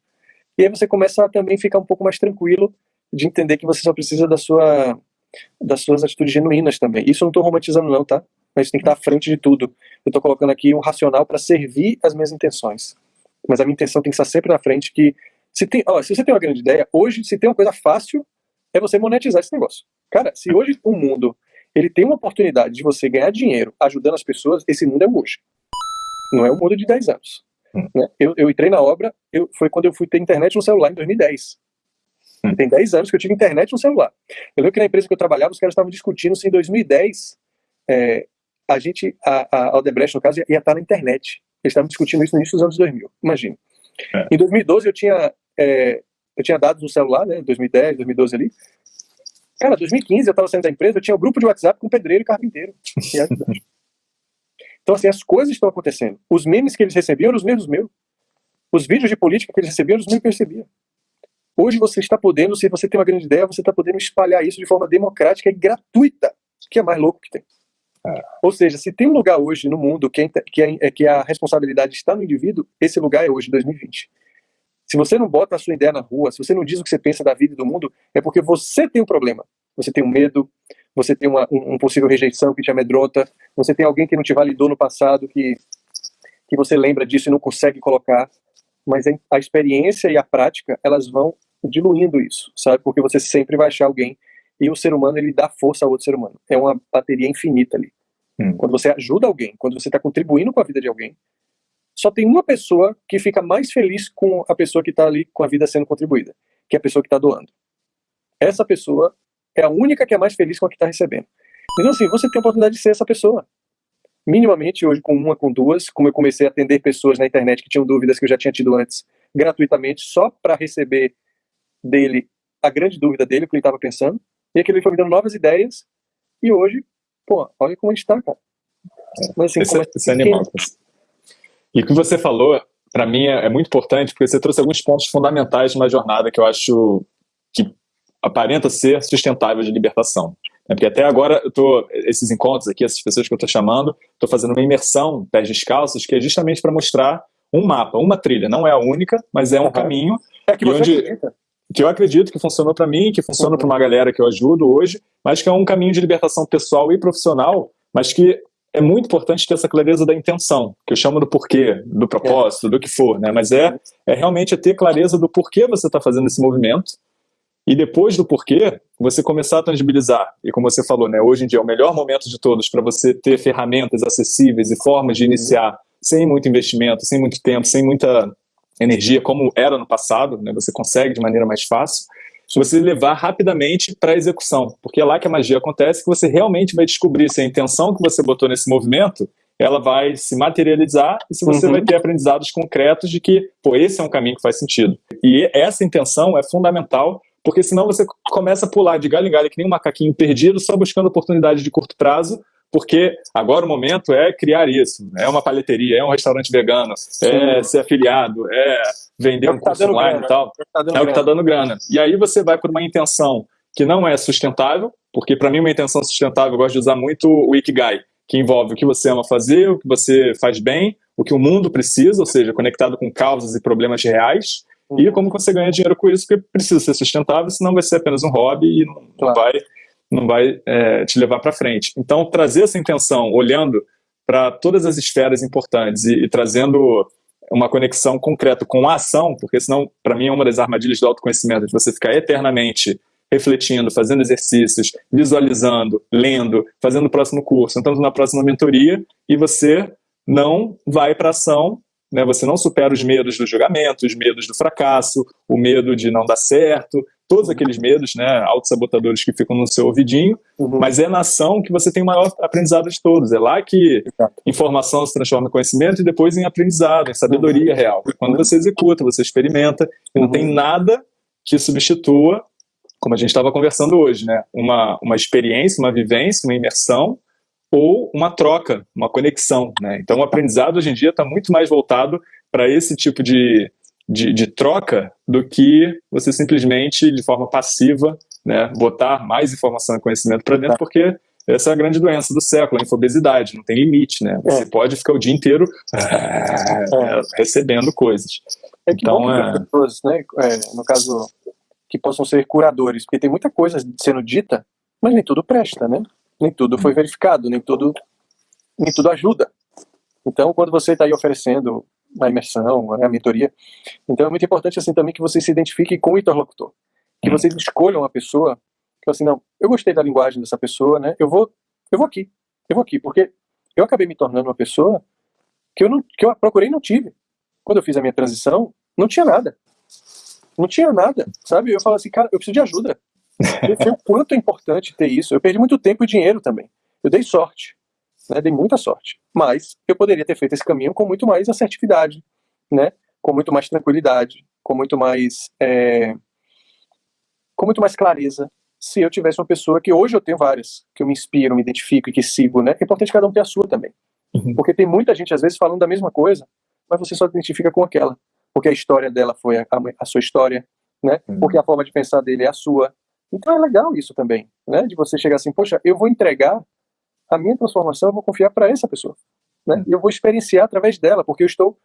E aí você começa a também ficar um pouco mais tranquilo de entender que você só precisa da sua, das suas atitudes genuínas também. Isso eu não estou romantizando não, tá? Mas tem que estar à frente de tudo. Eu estou colocando aqui o racional para servir as minhas intenções. Mas a minha intenção tem que estar sempre na frente que se, tem, ó, se você tem uma grande ideia, hoje se tem uma coisa fácil é você monetizar esse negócio. Cara, se hoje o mundo ele tem uma oportunidade de você ganhar dinheiro ajudando as pessoas, esse mundo é hoje. Não é o mundo de 10 anos. Né? Eu, eu entrei na obra, eu, foi quando eu fui ter internet no celular em 2010. Hum. Tem 10 anos que eu tive internet no celular. Eu lembro que na empresa que eu trabalhava, os caras estavam discutindo se em 2010 é, a gente, a, a Aldebrecht, no caso, ia, ia estar na internet. Eles estavam discutindo isso no início dos anos 2000, imagina. É. Em 2012 eu tinha, é, eu tinha dados no celular, né, 2010, 2012 ali. Cara, 2015 eu estava saindo da empresa, eu tinha um grupo de WhatsApp com pedreiro e carpinteiro. (laughs) então assim, as coisas estão acontecendo. Os memes que eles recebiam eram os mesmos meus. Os vídeos de política que eles recebiam eram os mesmos que eu recebia. Hoje você está podendo, se você tem uma grande ideia, você está podendo espalhar isso de forma democrática e gratuita, que é mais louco que tem. É. Ou seja, se tem um lugar hoje no mundo que, é, que, é, que a responsabilidade está no indivíduo, esse lugar é hoje, 2020. Se você não bota a sua ideia na rua, se você não diz o que você pensa da vida e do mundo, é porque você tem um problema. Você tem um medo, você tem uma um, um possível rejeição que te amedronta, você tem alguém que não te validou no passado, que, que você lembra disso e não consegue colocar. Mas a experiência e a prática, elas vão diluindo isso, sabe? Porque você sempre vai achar alguém e o ser humano ele dá força ao outro ser humano. É uma bateria infinita ali. Hum. Quando você ajuda alguém, quando você está contribuindo com a vida de alguém, só tem uma pessoa que fica mais feliz com a pessoa que está ali com a vida sendo contribuída, que é a pessoa que está doando. Essa pessoa é a única que é mais feliz com a que está recebendo. Então assim, você tem a oportunidade de ser essa pessoa. Minimamente hoje com uma, com duas, como eu comecei a atender pessoas na internet que tinham dúvidas que eu já tinha tido antes, gratuitamente, só para receber dele a grande dúvida dele, o que ele estava pensando, e aquilo foi me dando novas ideias, e hoje, pô, olha como a gente está, cara. Mas, assim, esse, é, esse é animal. E o que você falou, para mim, é, é, muito importante, porque você trouxe alguns pontos fundamentais de uma jornada que eu acho aparenta ser sustentável de libertação. É porque até agora, eu tô, esses encontros aqui, essas pessoas que eu estou chamando, estou fazendo uma imersão pés descalços, que é justamente para mostrar um mapa, uma trilha. Não é a única, mas é um uhum. caminho. É que você onde, acredita que eu acredito que funcionou para mim, que funciona para uma galera que eu ajudo hoje, mas que é um caminho de libertação pessoal e profissional, mas que é muito importante ter essa clareza da intenção, que eu chamo do porquê, do propósito, do que for, né? Mas é, é realmente ter clareza do porquê você está fazendo esse movimento e depois do porquê, você começar a tangibilizar. E como você falou, né? Hoje em dia é o melhor momento de todos para você ter ferramentas acessíveis e formas de iniciar sem muito investimento, sem muito tempo, sem muita energia como era no passado, né? você consegue de maneira mais fácil, se você levar rapidamente para a execução, porque é lá que a magia acontece, que você realmente vai descobrir se a intenção que você botou nesse movimento, ela vai se materializar e se você uhum. vai ter aprendizados concretos de que, pô, esse é um caminho que faz sentido. E essa intenção é fundamental, porque senão você começa a pular de galho em galho que nem um macaquinho perdido, só buscando oportunidade de curto prazo, porque agora o momento é criar isso. É uma palheteria, é um restaurante vegano, Sim. é ser afiliado, é vender é um tá curso tá online grana, e tal. É, tá é o que está dando grana. E aí você vai por uma intenção que não é sustentável, porque para mim uma intenção sustentável, eu gosto de usar muito o Ikigai, que envolve o que você ama fazer, o que você faz bem, o que o mundo precisa, ou seja, conectado com causas e problemas reais. E como você ganha dinheiro com isso, porque precisa ser sustentável, senão vai ser apenas um hobby e não, claro. vai não vai é, te levar para frente. Então, trazer essa intenção, olhando para todas as esferas importantes e, e trazendo uma conexão concreta com a ação, porque senão, para mim, é uma das armadilhas do autoconhecimento, de você ficar eternamente refletindo, fazendo exercícios, visualizando, lendo, fazendo o próximo curso, entrando na próxima mentoria, e você não vai para ação, né? você não supera os medos do julgamento, os medos do fracasso, o medo de não dar certo, todos aqueles medos, né, autossabotadores que ficam no seu ouvidinho, uhum. mas é na ação que você tem o maior aprendizado de todos. É lá que informação se transforma em conhecimento e depois em aprendizado, em sabedoria uhum. real. Quando você executa, você experimenta, e não uhum. tem nada que substitua, como a gente estava conversando hoje, né, uma, uma experiência, uma vivência, uma imersão, ou uma troca, uma conexão. Né? Então o aprendizado hoje em dia está muito mais voltado para esse tipo de, de, de, troca do que você simplesmente, de forma passiva, né, botar mais informação e conhecimento para dentro, porque essa é a grande doença do século, a infobesidade, não tem limite, né? Você é. pode ficar o dia inteiro é, (laughs) recebendo coisas. É que então, é... pessoas, né, é, no caso, que possam ser curadores, porque tem muita coisa sendo dita, mas nem tudo presta, né? Nem tudo foi verificado, nem tudo, nem tudo ajuda. Então, quando você está aí oferecendo a imersão, a mentoria. Então é muito importante assim também que você se identifique com o interlocutor, que uhum. vocês escolham uma pessoa que assim não, eu gostei da linguagem dessa pessoa, né? Eu vou, eu vou aqui, eu vou aqui, porque eu acabei me tornando uma pessoa que eu não, que eu procurei e não tive. Quando eu fiz a minha transição, não tinha nada, não tinha nada, sabe? Eu falo assim, cara, eu preciso de ajuda. Eu sei o quanto é importante ter isso. Eu perdi muito tempo e dinheiro também. Eu dei sorte né, dei muita sorte. Mas eu poderia ter feito esse caminho com muito mais assertividade, né, com muito mais tranquilidade, com muito mais, é, com muito mais clareza, se eu tivesse uma pessoa que hoje eu tenho várias, que eu me inspiro, me identifico e que sigo, né, é importante cada um ter a sua também. Uhum. Porque tem muita gente, às vezes, falando da mesma coisa, mas você só se identifica com aquela. Porque a história dela foi a, a sua história, né? Uhum. Porque a forma de pensar dele é a sua. Então é legal isso também, né? De você chegar assim, poxa, eu vou entregar a minha transformação eu vou confiar para essa pessoa. Né? E eu vou experienciar através dela, porque eu estou.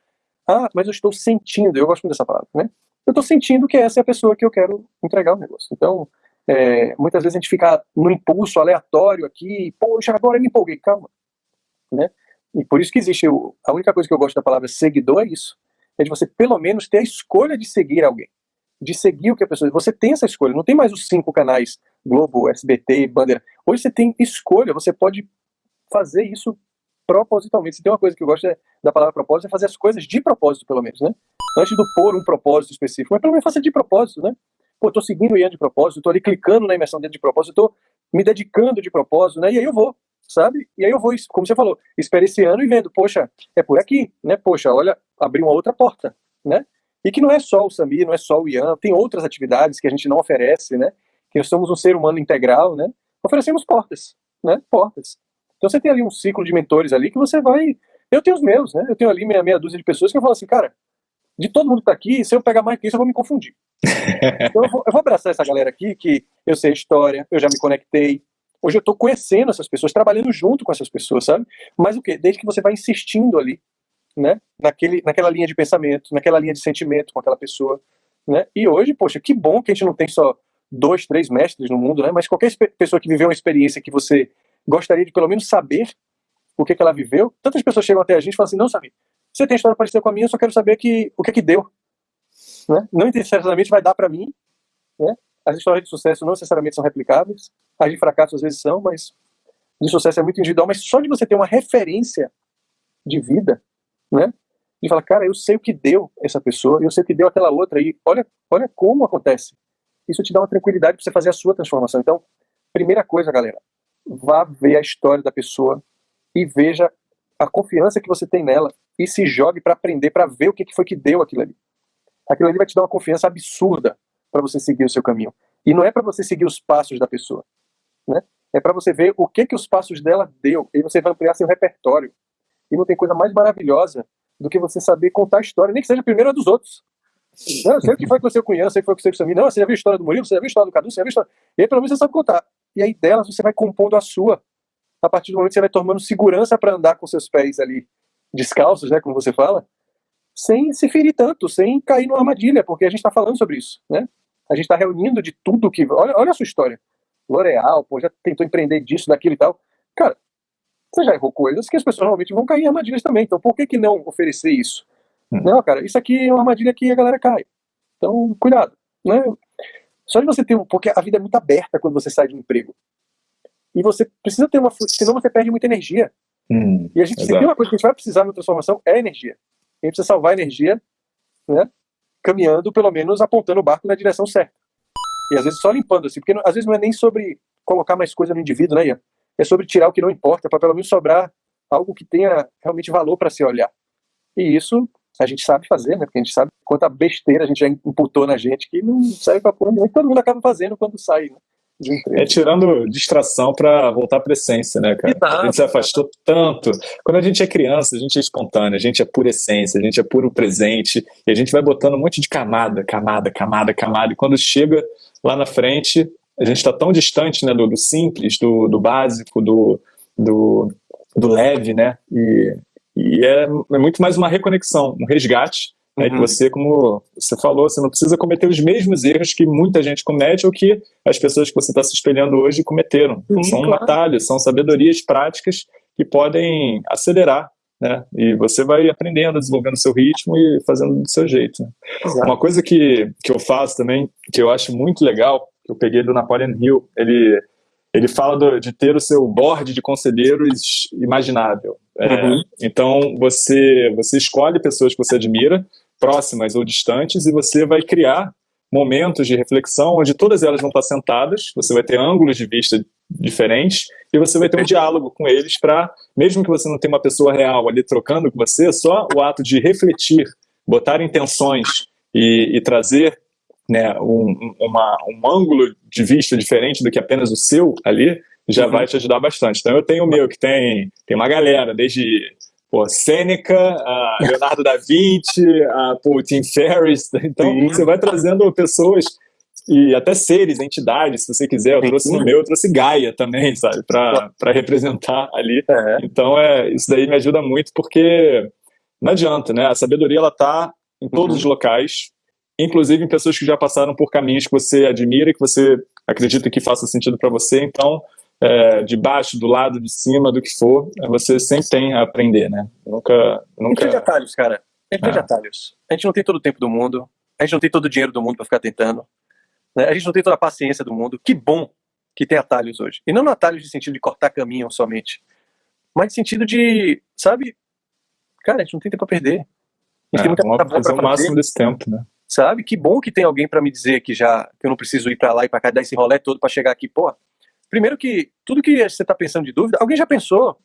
Ah, mas eu estou sentindo, eu gosto muito dessa palavra, né? Eu estou sentindo que essa é a pessoa que eu quero entregar o negócio. Então, é, muitas vezes a gente fica no impulso aleatório aqui, poxa, agora eu me empolguei, calma. Né? E por isso que existe, o, a única coisa que eu gosto da palavra seguidor é isso, é de você pelo menos ter a escolha de seguir alguém, de seguir o que a pessoa... Você tem essa escolha, não tem mais os cinco canais, Globo, SBT, Bandeira. Hoje você tem escolha, você pode fazer isso propositalmente. Se tem uma coisa que eu gosto é, da palavra propósito, é fazer as coisas de propósito, pelo menos, né? Antes do pôr um propósito específico, mas pelo menos faça de propósito, né? Pô, tô seguindo o Ian de propósito, tô ali clicando na imersão dentro de propósito, tô me dedicando de propósito, né? E aí eu vou, sabe? E aí eu vou, como você falou, experienciando e vendo, poxa, é por aqui, né? Poxa, olha, abriu uma outra porta, né? E que não é só o Samir, não é só o Ian, tem outras atividades que a gente não oferece, né? Que nós somos um ser humano integral, né? Oferecemos portas, né? Portas. Então você tem ali um ciclo de mentores ali que você vai. Eu tenho os meus, né? Eu tenho ali meia, meia dúzia de pessoas que eu falo assim, cara, de todo mundo que tá aqui, se eu pegar mais que isso, eu vou me confundir. (laughs) então eu vou, eu vou, abraçar essa galera aqui, que eu sei a história, eu já me conectei. Hoje eu tô conhecendo essas pessoas, trabalhando junto com essas pessoas, sabe? Mas o quê? Desde que você vai insistindo ali, né? Naquele, naquela linha de pensamento, naquela linha de sentimento com aquela pessoa, né? E hoje, poxa, que bom que a gente não tem só dois, três mestres no mundo, né? Mas qualquer pessoa que viveu uma experiência que você gostaria de pelo menos saber o que, que ela viveu. Tantas pessoas chegam até a gente e falam assim, não, sabe, você tem história parecida com a minha, eu só quero saber que, o que que deu. Né? Não necessariamente vai dar para mim. Né? As histórias de sucesso não necessariamente são replicáveis. As de fracasso às vezes são, mas de sucesso é muito individual. Mas só de você ter uma referência de vida, né? De falar, cara, eu sei o que deu essa pessoa, eu sei o que deu aquela outra, e olha, olha como acontece. Isso te dá uma tranquilidade para você fazer a sua transformação. Então, primeira coisa, galera, vá ver a história da pessoa e veja a confiança que você tem nela e se jogue para aprender, para ver o que foi que deu aquilo ali. Aquilo ali vai te dar uma confiança absurda para você seguir o seu caminho. E não é para você seguir os passos da pessoa, né? É para você ver o que que os passos dela deu e você vai ampliar seu repertório. E não tem coisa mais maravilhosa do que você saber contar a história, nem que seja a primeira dos outros. Não, eu sei o que foi com o seu cunhado, sei o que foi com o seu Samir. Não, você já viu a história do Murilo, você já viu a história do Cadu, você já viu a história... E aí pelo menos você sabe contar e aí delas você vai compondo a sua. A partir do momento que você vai tomando segurança para andar com seus pés ali descalços, né, como você fala, sem se ferir tanto, sem cair numa armadilha, porque a gente está falando sobre isso, né? A gente está reunindo de tudo que. Olha, olha a sua história. L'Oreal, pô, já tentou empreender disso, daquilo e tal. Cara, você já errou coisas que as pessoas normalmente vão cair em armadilhas também. Então, por que, que não oferecer isso? Hum. Não, cara, isso aqui é uma armadilha que a galera cai. Então, cuidado. Né? Só de você ter um. Porque a vida é muito aberta quando você sai de um emprego. E você precisa ter uma. Senão você perde muita energia. Hum, e a gente, tem uma coisa que a gente vai precisar na transformação, é energia. A gente precisa salvar energia, né? Caminhando, pelo menos apontando o barco na direção certa. E às vezes só limpando, assim, porque às vezes não é nem sobre colocar mais coisa no indivíduo, né, Ian? É sobre tirar o que não importa, para pelo menos sobrar algo que tenha realmente valor para se olhar. E isso a gente sabe fazer, né? Porque a gente sabe quanta besteira a gente já imputou na gente que não serve para porra nenhuma, todo mundo acaba fazendo quando sai, né? É tirando distração para voltar para essência, né, cara? Exato. A gente se afastou tanto. Quando a gente é criança, a gente é espontâneo, a gente é pura essência, a gente é puro presente, e a gente vai botando um monte de camada, camada, camada, camada, e quando chega lá na frente, a gente está tão distante né, do, do simples, do, do básico, do, do, do leve, né? E, e é, é muito mais uma reconexão, um resgate Uhum. que você, como você falou, você não precisa cometer os mesmos erros que muita gente comete ou que as pessoas que você está se espelhando hoje cometeram. Sim, são claro. atalhos, são sabedorias práticas que podem acelerar, né? E você vai aprendendo, desenvolvendo seu ritmo e fazendo do seu jeito. Né? Uma coisa que, que eu faço também, que eu acho muito legal, que eu peguei do Napoleon Hill, ele ele fala do, de ter o seu board de conselheiros imaginável. É, uhum. então, você, você escolhe pessoas que você admira, próximas ou distantes, e você vai criar momentos de reflexão onde todas elas vão estar sentadas, você vai ter ângulos de vista diferentes, e você vai ter um diálogo com eles para, mesmo que você não tenha uma pessoa real ali trocando com você, só o ato de refletir, botar intenções e, e trazer né, um, uma, um ângulo de vista diferente do que apenas o seu ali, já uhum. vai te ajudar bastante. Então eu tenho o meu, que tem, tem uma galera, desde pô, Sêneca, a (laughs) Leonardo da Vinci, a pô, Tim Ferriss. Então Sim. você vai trazendo pessoas e até seres, entidades, se você quiser. Eu trouxe no meu, eu trouxe Gaia também, sabe, para representar ali. É. Então é, isso daí me ajuda muito porque não adianta, né? A sabedoria ela tá em todos uhum. os locais, inclusive em pessoas que já passaram por caminhos que você admira e que você acredita que faça sentido para você. Então, é, de baixo, do lado, de cima, do que for, você sempre tem a aprender, né? Nunca, nunca... A gente tem atalhos, cara. A gente é. tem atalhos. A gente não tem todo o tempo do mundo, a gente não tem todo o dinheiro do mundo para ficar tentando, né? a gente não tem toda a paciência do mundo. Que bom que tem atalhos hoje. E não atalhos de sentido de cortar caminho somente, mas de sentido de, sabe, cara, a gente não tem tempo para perder. A gente é, tem muita coisa fazer o máximo desse tempo, né? Sabe? Que bom que tem alguém para me dizer que já que eu não preciso ir para lá e para cá dar esse rolê todo para chegar aqui, pô. Primeiro que tudo que você está pensando de dúvida, alguém já pensou.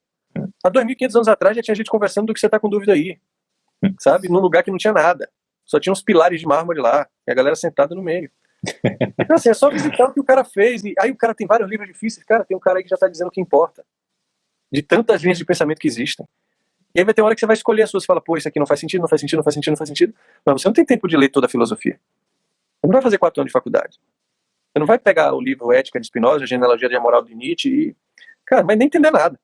Há 2.500 anos atrás já tinha gente conversando do que você está com dúvida aí. Sabe? Num lugar que não tinha nada. Só tinha uns pilares de mármore lá. E a galera sentada no meio. (laughs) Então, assim, é só visitar o que o cara fez. E aí o cara tem vários livros difíceis. Cara, tem um cara aí que já está dizendo o que importa. De tantas linhas de pensamento que existem. E aí vai ter uma hora que você vai escolher a sua. Você fala, pô, isso aqui não faz sentido, não faz sentido, não faz sentido, não faz sentido. Mas você não tem tempo de ler toda a filosofia. Você não vai fazer quatro anos de faculdade. Você não vai pegar o livro Ética de Spinoza, Genealogia da Moral de Nietzsche e. Cara, mas nem entender nada.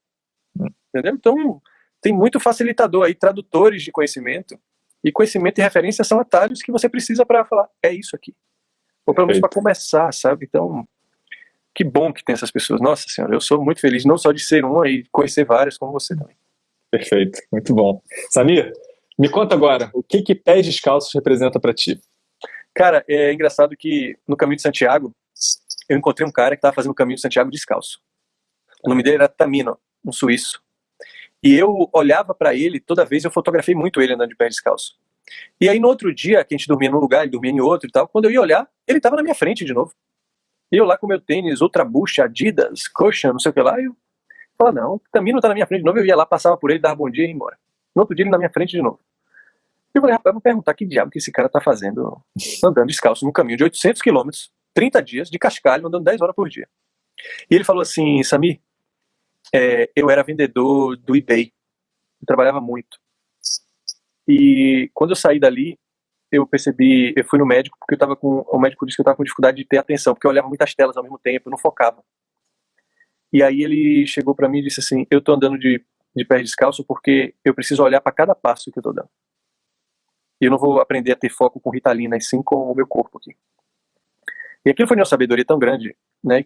Entendeu? Então, tem muito facilitador aí, tradutores de conhecimento. E conhecimento e referência são atalhos que você precisa para falar, é isso aqui. Ou pelo menos para começar, sabe? Então, que bom que tem essas pessoas. Nossa Senhora, eu sou muito feliz não só de ser uma e conhecer várias como você também. Perfeito, muito bom. Samir, me conta agora, o que que pés descalços representa para ti? Cara, é engraçado que no caminho de Santiago, eu encontrei um cara que estava fazendo o caminho de Santiago descalço. O nome dele era Tamino, um suíço. E eu olhava para ele, toda vez eu fotografei muito ele andando de pé descalço. E aí no outro dia, que a gente dormia num lugar, ele dormia em outro e tal, quando eu ia olhar, ele estava na minha frente de novo. E eu lá com meu tênis, Ultra Boost, Adidas, Cushion, não sei o que lá, eu falava, não, Tamino tá na minha frente de novo, eu ia lá, passava por ele, dava bom dia e ia embora. No outro dia ele na minha frente de novo. Eu falei, rapaz, vou perguntar que diabo que esse cara tá fazendo andando descalço num caminho de 800 quilômetros, 30 dias, de cascalho, andando 10 horas por dia. E ele falou assim, Sami, é, eu era vendedor do eBay, eu trabalhava muito. E quando eu saí dali, eu percebi, eu fui no médico, porque eu tava com, o médico disse que eu tava com dificuldade de ter atenção, porque eu olhava muitas telas ao mesmo tempo, eu não focava. E aí ele chegou para mim e disse assim, eu tô andando de, de pé descalço porque eu preciso olhar para cada passo que eu tô dando. E eu não vou aprender a ter foco com Ritalina, e sim com o meu corpo aqui. E aquilo foi uma sabedoria tão grande, né?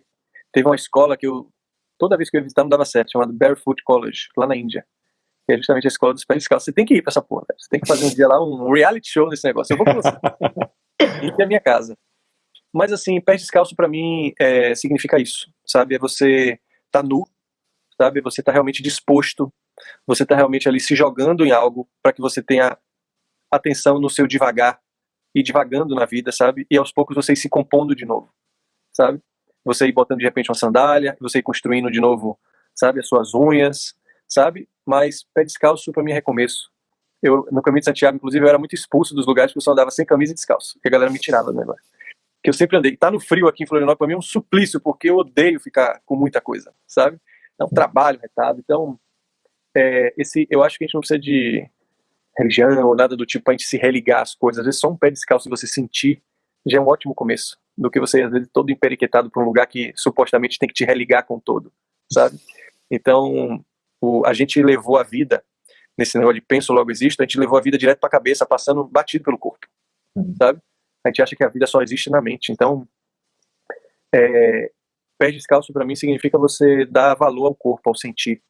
Teve uma escola que eu, toda vez que eu ia visitar, não dava certo, chamada Barefoot College, lá na Índia. que é justamente a escola dos pés descalços. Você tem que ir pra essa porra, velho. Você tem que fazer um dia lá, um reality show nesse negócio. Eu vou com você. e a minha casa. Mas assim, pé descalço para mim é, significa isso, sabe? É você tá nu, sabe? Você tá realmente disposto, você tá realmente ali se jogando em algo para que você tenha atenção no seu devagar e devagando na vida, sabe? E aos poucos você ir se compondo de novo, sabe? Você ir botando de repente uma sandália, você ir construindo de novo, sabe, as suas unhas, sabe? Mas pé descalço para mim é recomeço. Eu, no caminho de Santiago, inclusive, eu era muito expulso dos lugares que eu só andava sem camisa e descalço, porque a galera me tirava do negócio. Que eu sempre andei. Tá no frio aqui em Florianópolis, para mim é um suplício, porque eu odeio ficar com muita coisa, sabe? É um trabalho retado. Então, é, esse, eu acho que a gente não precisa de religião ou nada do tipo pra gente se religar às coisas. Às vezes só um pé descalço e você sentir já é um ótimo começo. Do que você, às vezes, todo emperiquetado para um lugar que supostamente tem que te religar com todo, sabe? Então, o, a gente levou a vida, nesse negócio de penso logo existo, a gente levou a vida direto para a cabeça, passando batido pelo corpo, uhum. sabe? A gente acha que a vida só existe na mente. Então, é, pé descalço para mim significa você dar valor ao corpo, ao sentir,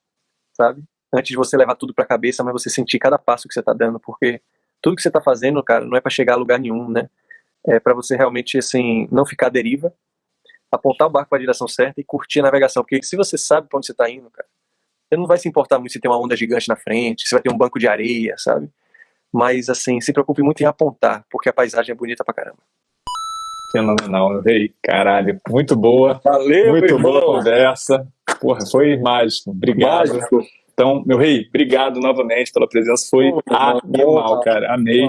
sabe? Antes de você levar tudo para a cabeça, mas você sentir cada passo que você está dando, porque tudo que você está fazendo, cara, não é para chegar a lugar nenhum, né? É para você realmente assim não ficar à deriva, apontar o barco para a direção certa e curtir a navegação, porque se você sabe para onde você está indo, cara, você não vai se importar muito se tem uma onda gigante na frente, se vai ter um banco de areia, sabe? Mas, assim, se preocupe muito em apontar, porque a paisagem é bonita pra caramba. Fenomenal, rei. Caralho, muito boa. Valeu, Muito boa conversa. Porra, foi mágico. Obrigado. Mágico. Então, meu rei, obrigado novamente pela presença. Foi oh, animal, cara. Amei.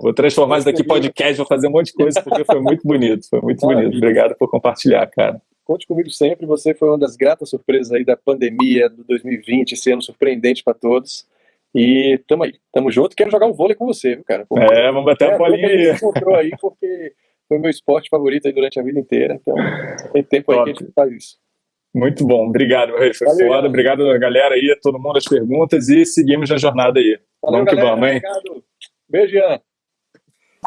Vou transformar isso daqui em podcast, vou fazer um monte de coisa, porque foi muito bonito. Foi muito bonito. Obrigado por compartilhar, cara. Conte comigo sempre. Você foi uma das gratas surpresas aí da pandemia do 2020, esse ano surpreendente para todos. E tamo aí, tamo junto. Quero jogar um vôlei com você, viu, cara? Porque, é, vamos bater é, a bolinha aí. encontrou aí porque foi meu esporte favorito aí durante a vida inteira. Então, tem tempo aí que a gente faz isso. Muito bom, obrigado, meu rei. Foi Valeu, foda. Obrigado a galera aí, a todo mundo as perguntas e seguimos na jornada aí. Valeu, vamos galera, que vamos, hein? Obrigado. Beijo, Ian.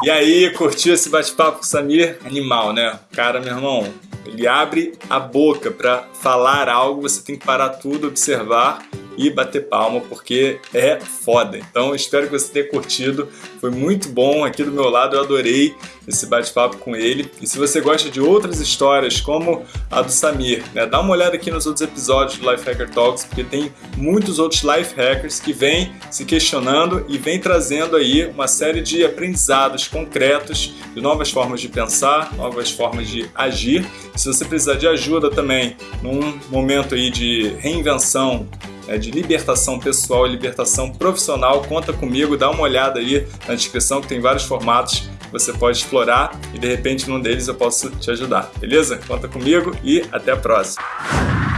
E aí, curtiu esse bate-papo com o Samir? Animal, né? Cara, meu irmão, ele abre a boca para falar algo, você tem que parar tudo, observar e bater palma, porque é foda. Então espero que você tenha curtido, foi muito bom aqui do meu lado, eu adorei esse bate-papo com ele. E se você gosta de outras histórias, como a do Samir, né, dá uma olhada aqui nos outros episódios do Life Hacker Talks, porque tem muitos outros life hackers que vêm se questionando e vêm trazendo aí uma série de aprendizados concretos, de novas formas de pensar, novas formas de agir. Se você precisar de ajuda também num momento aí de reinvenção é, de libertação pessoal e libertação profissional, conta comigo, dá uma olhada aí na descrição que tem vários formatos que você pode explorar e de repente num deles eu posso te ajudar, beleza? Conta comigo e até a próxima!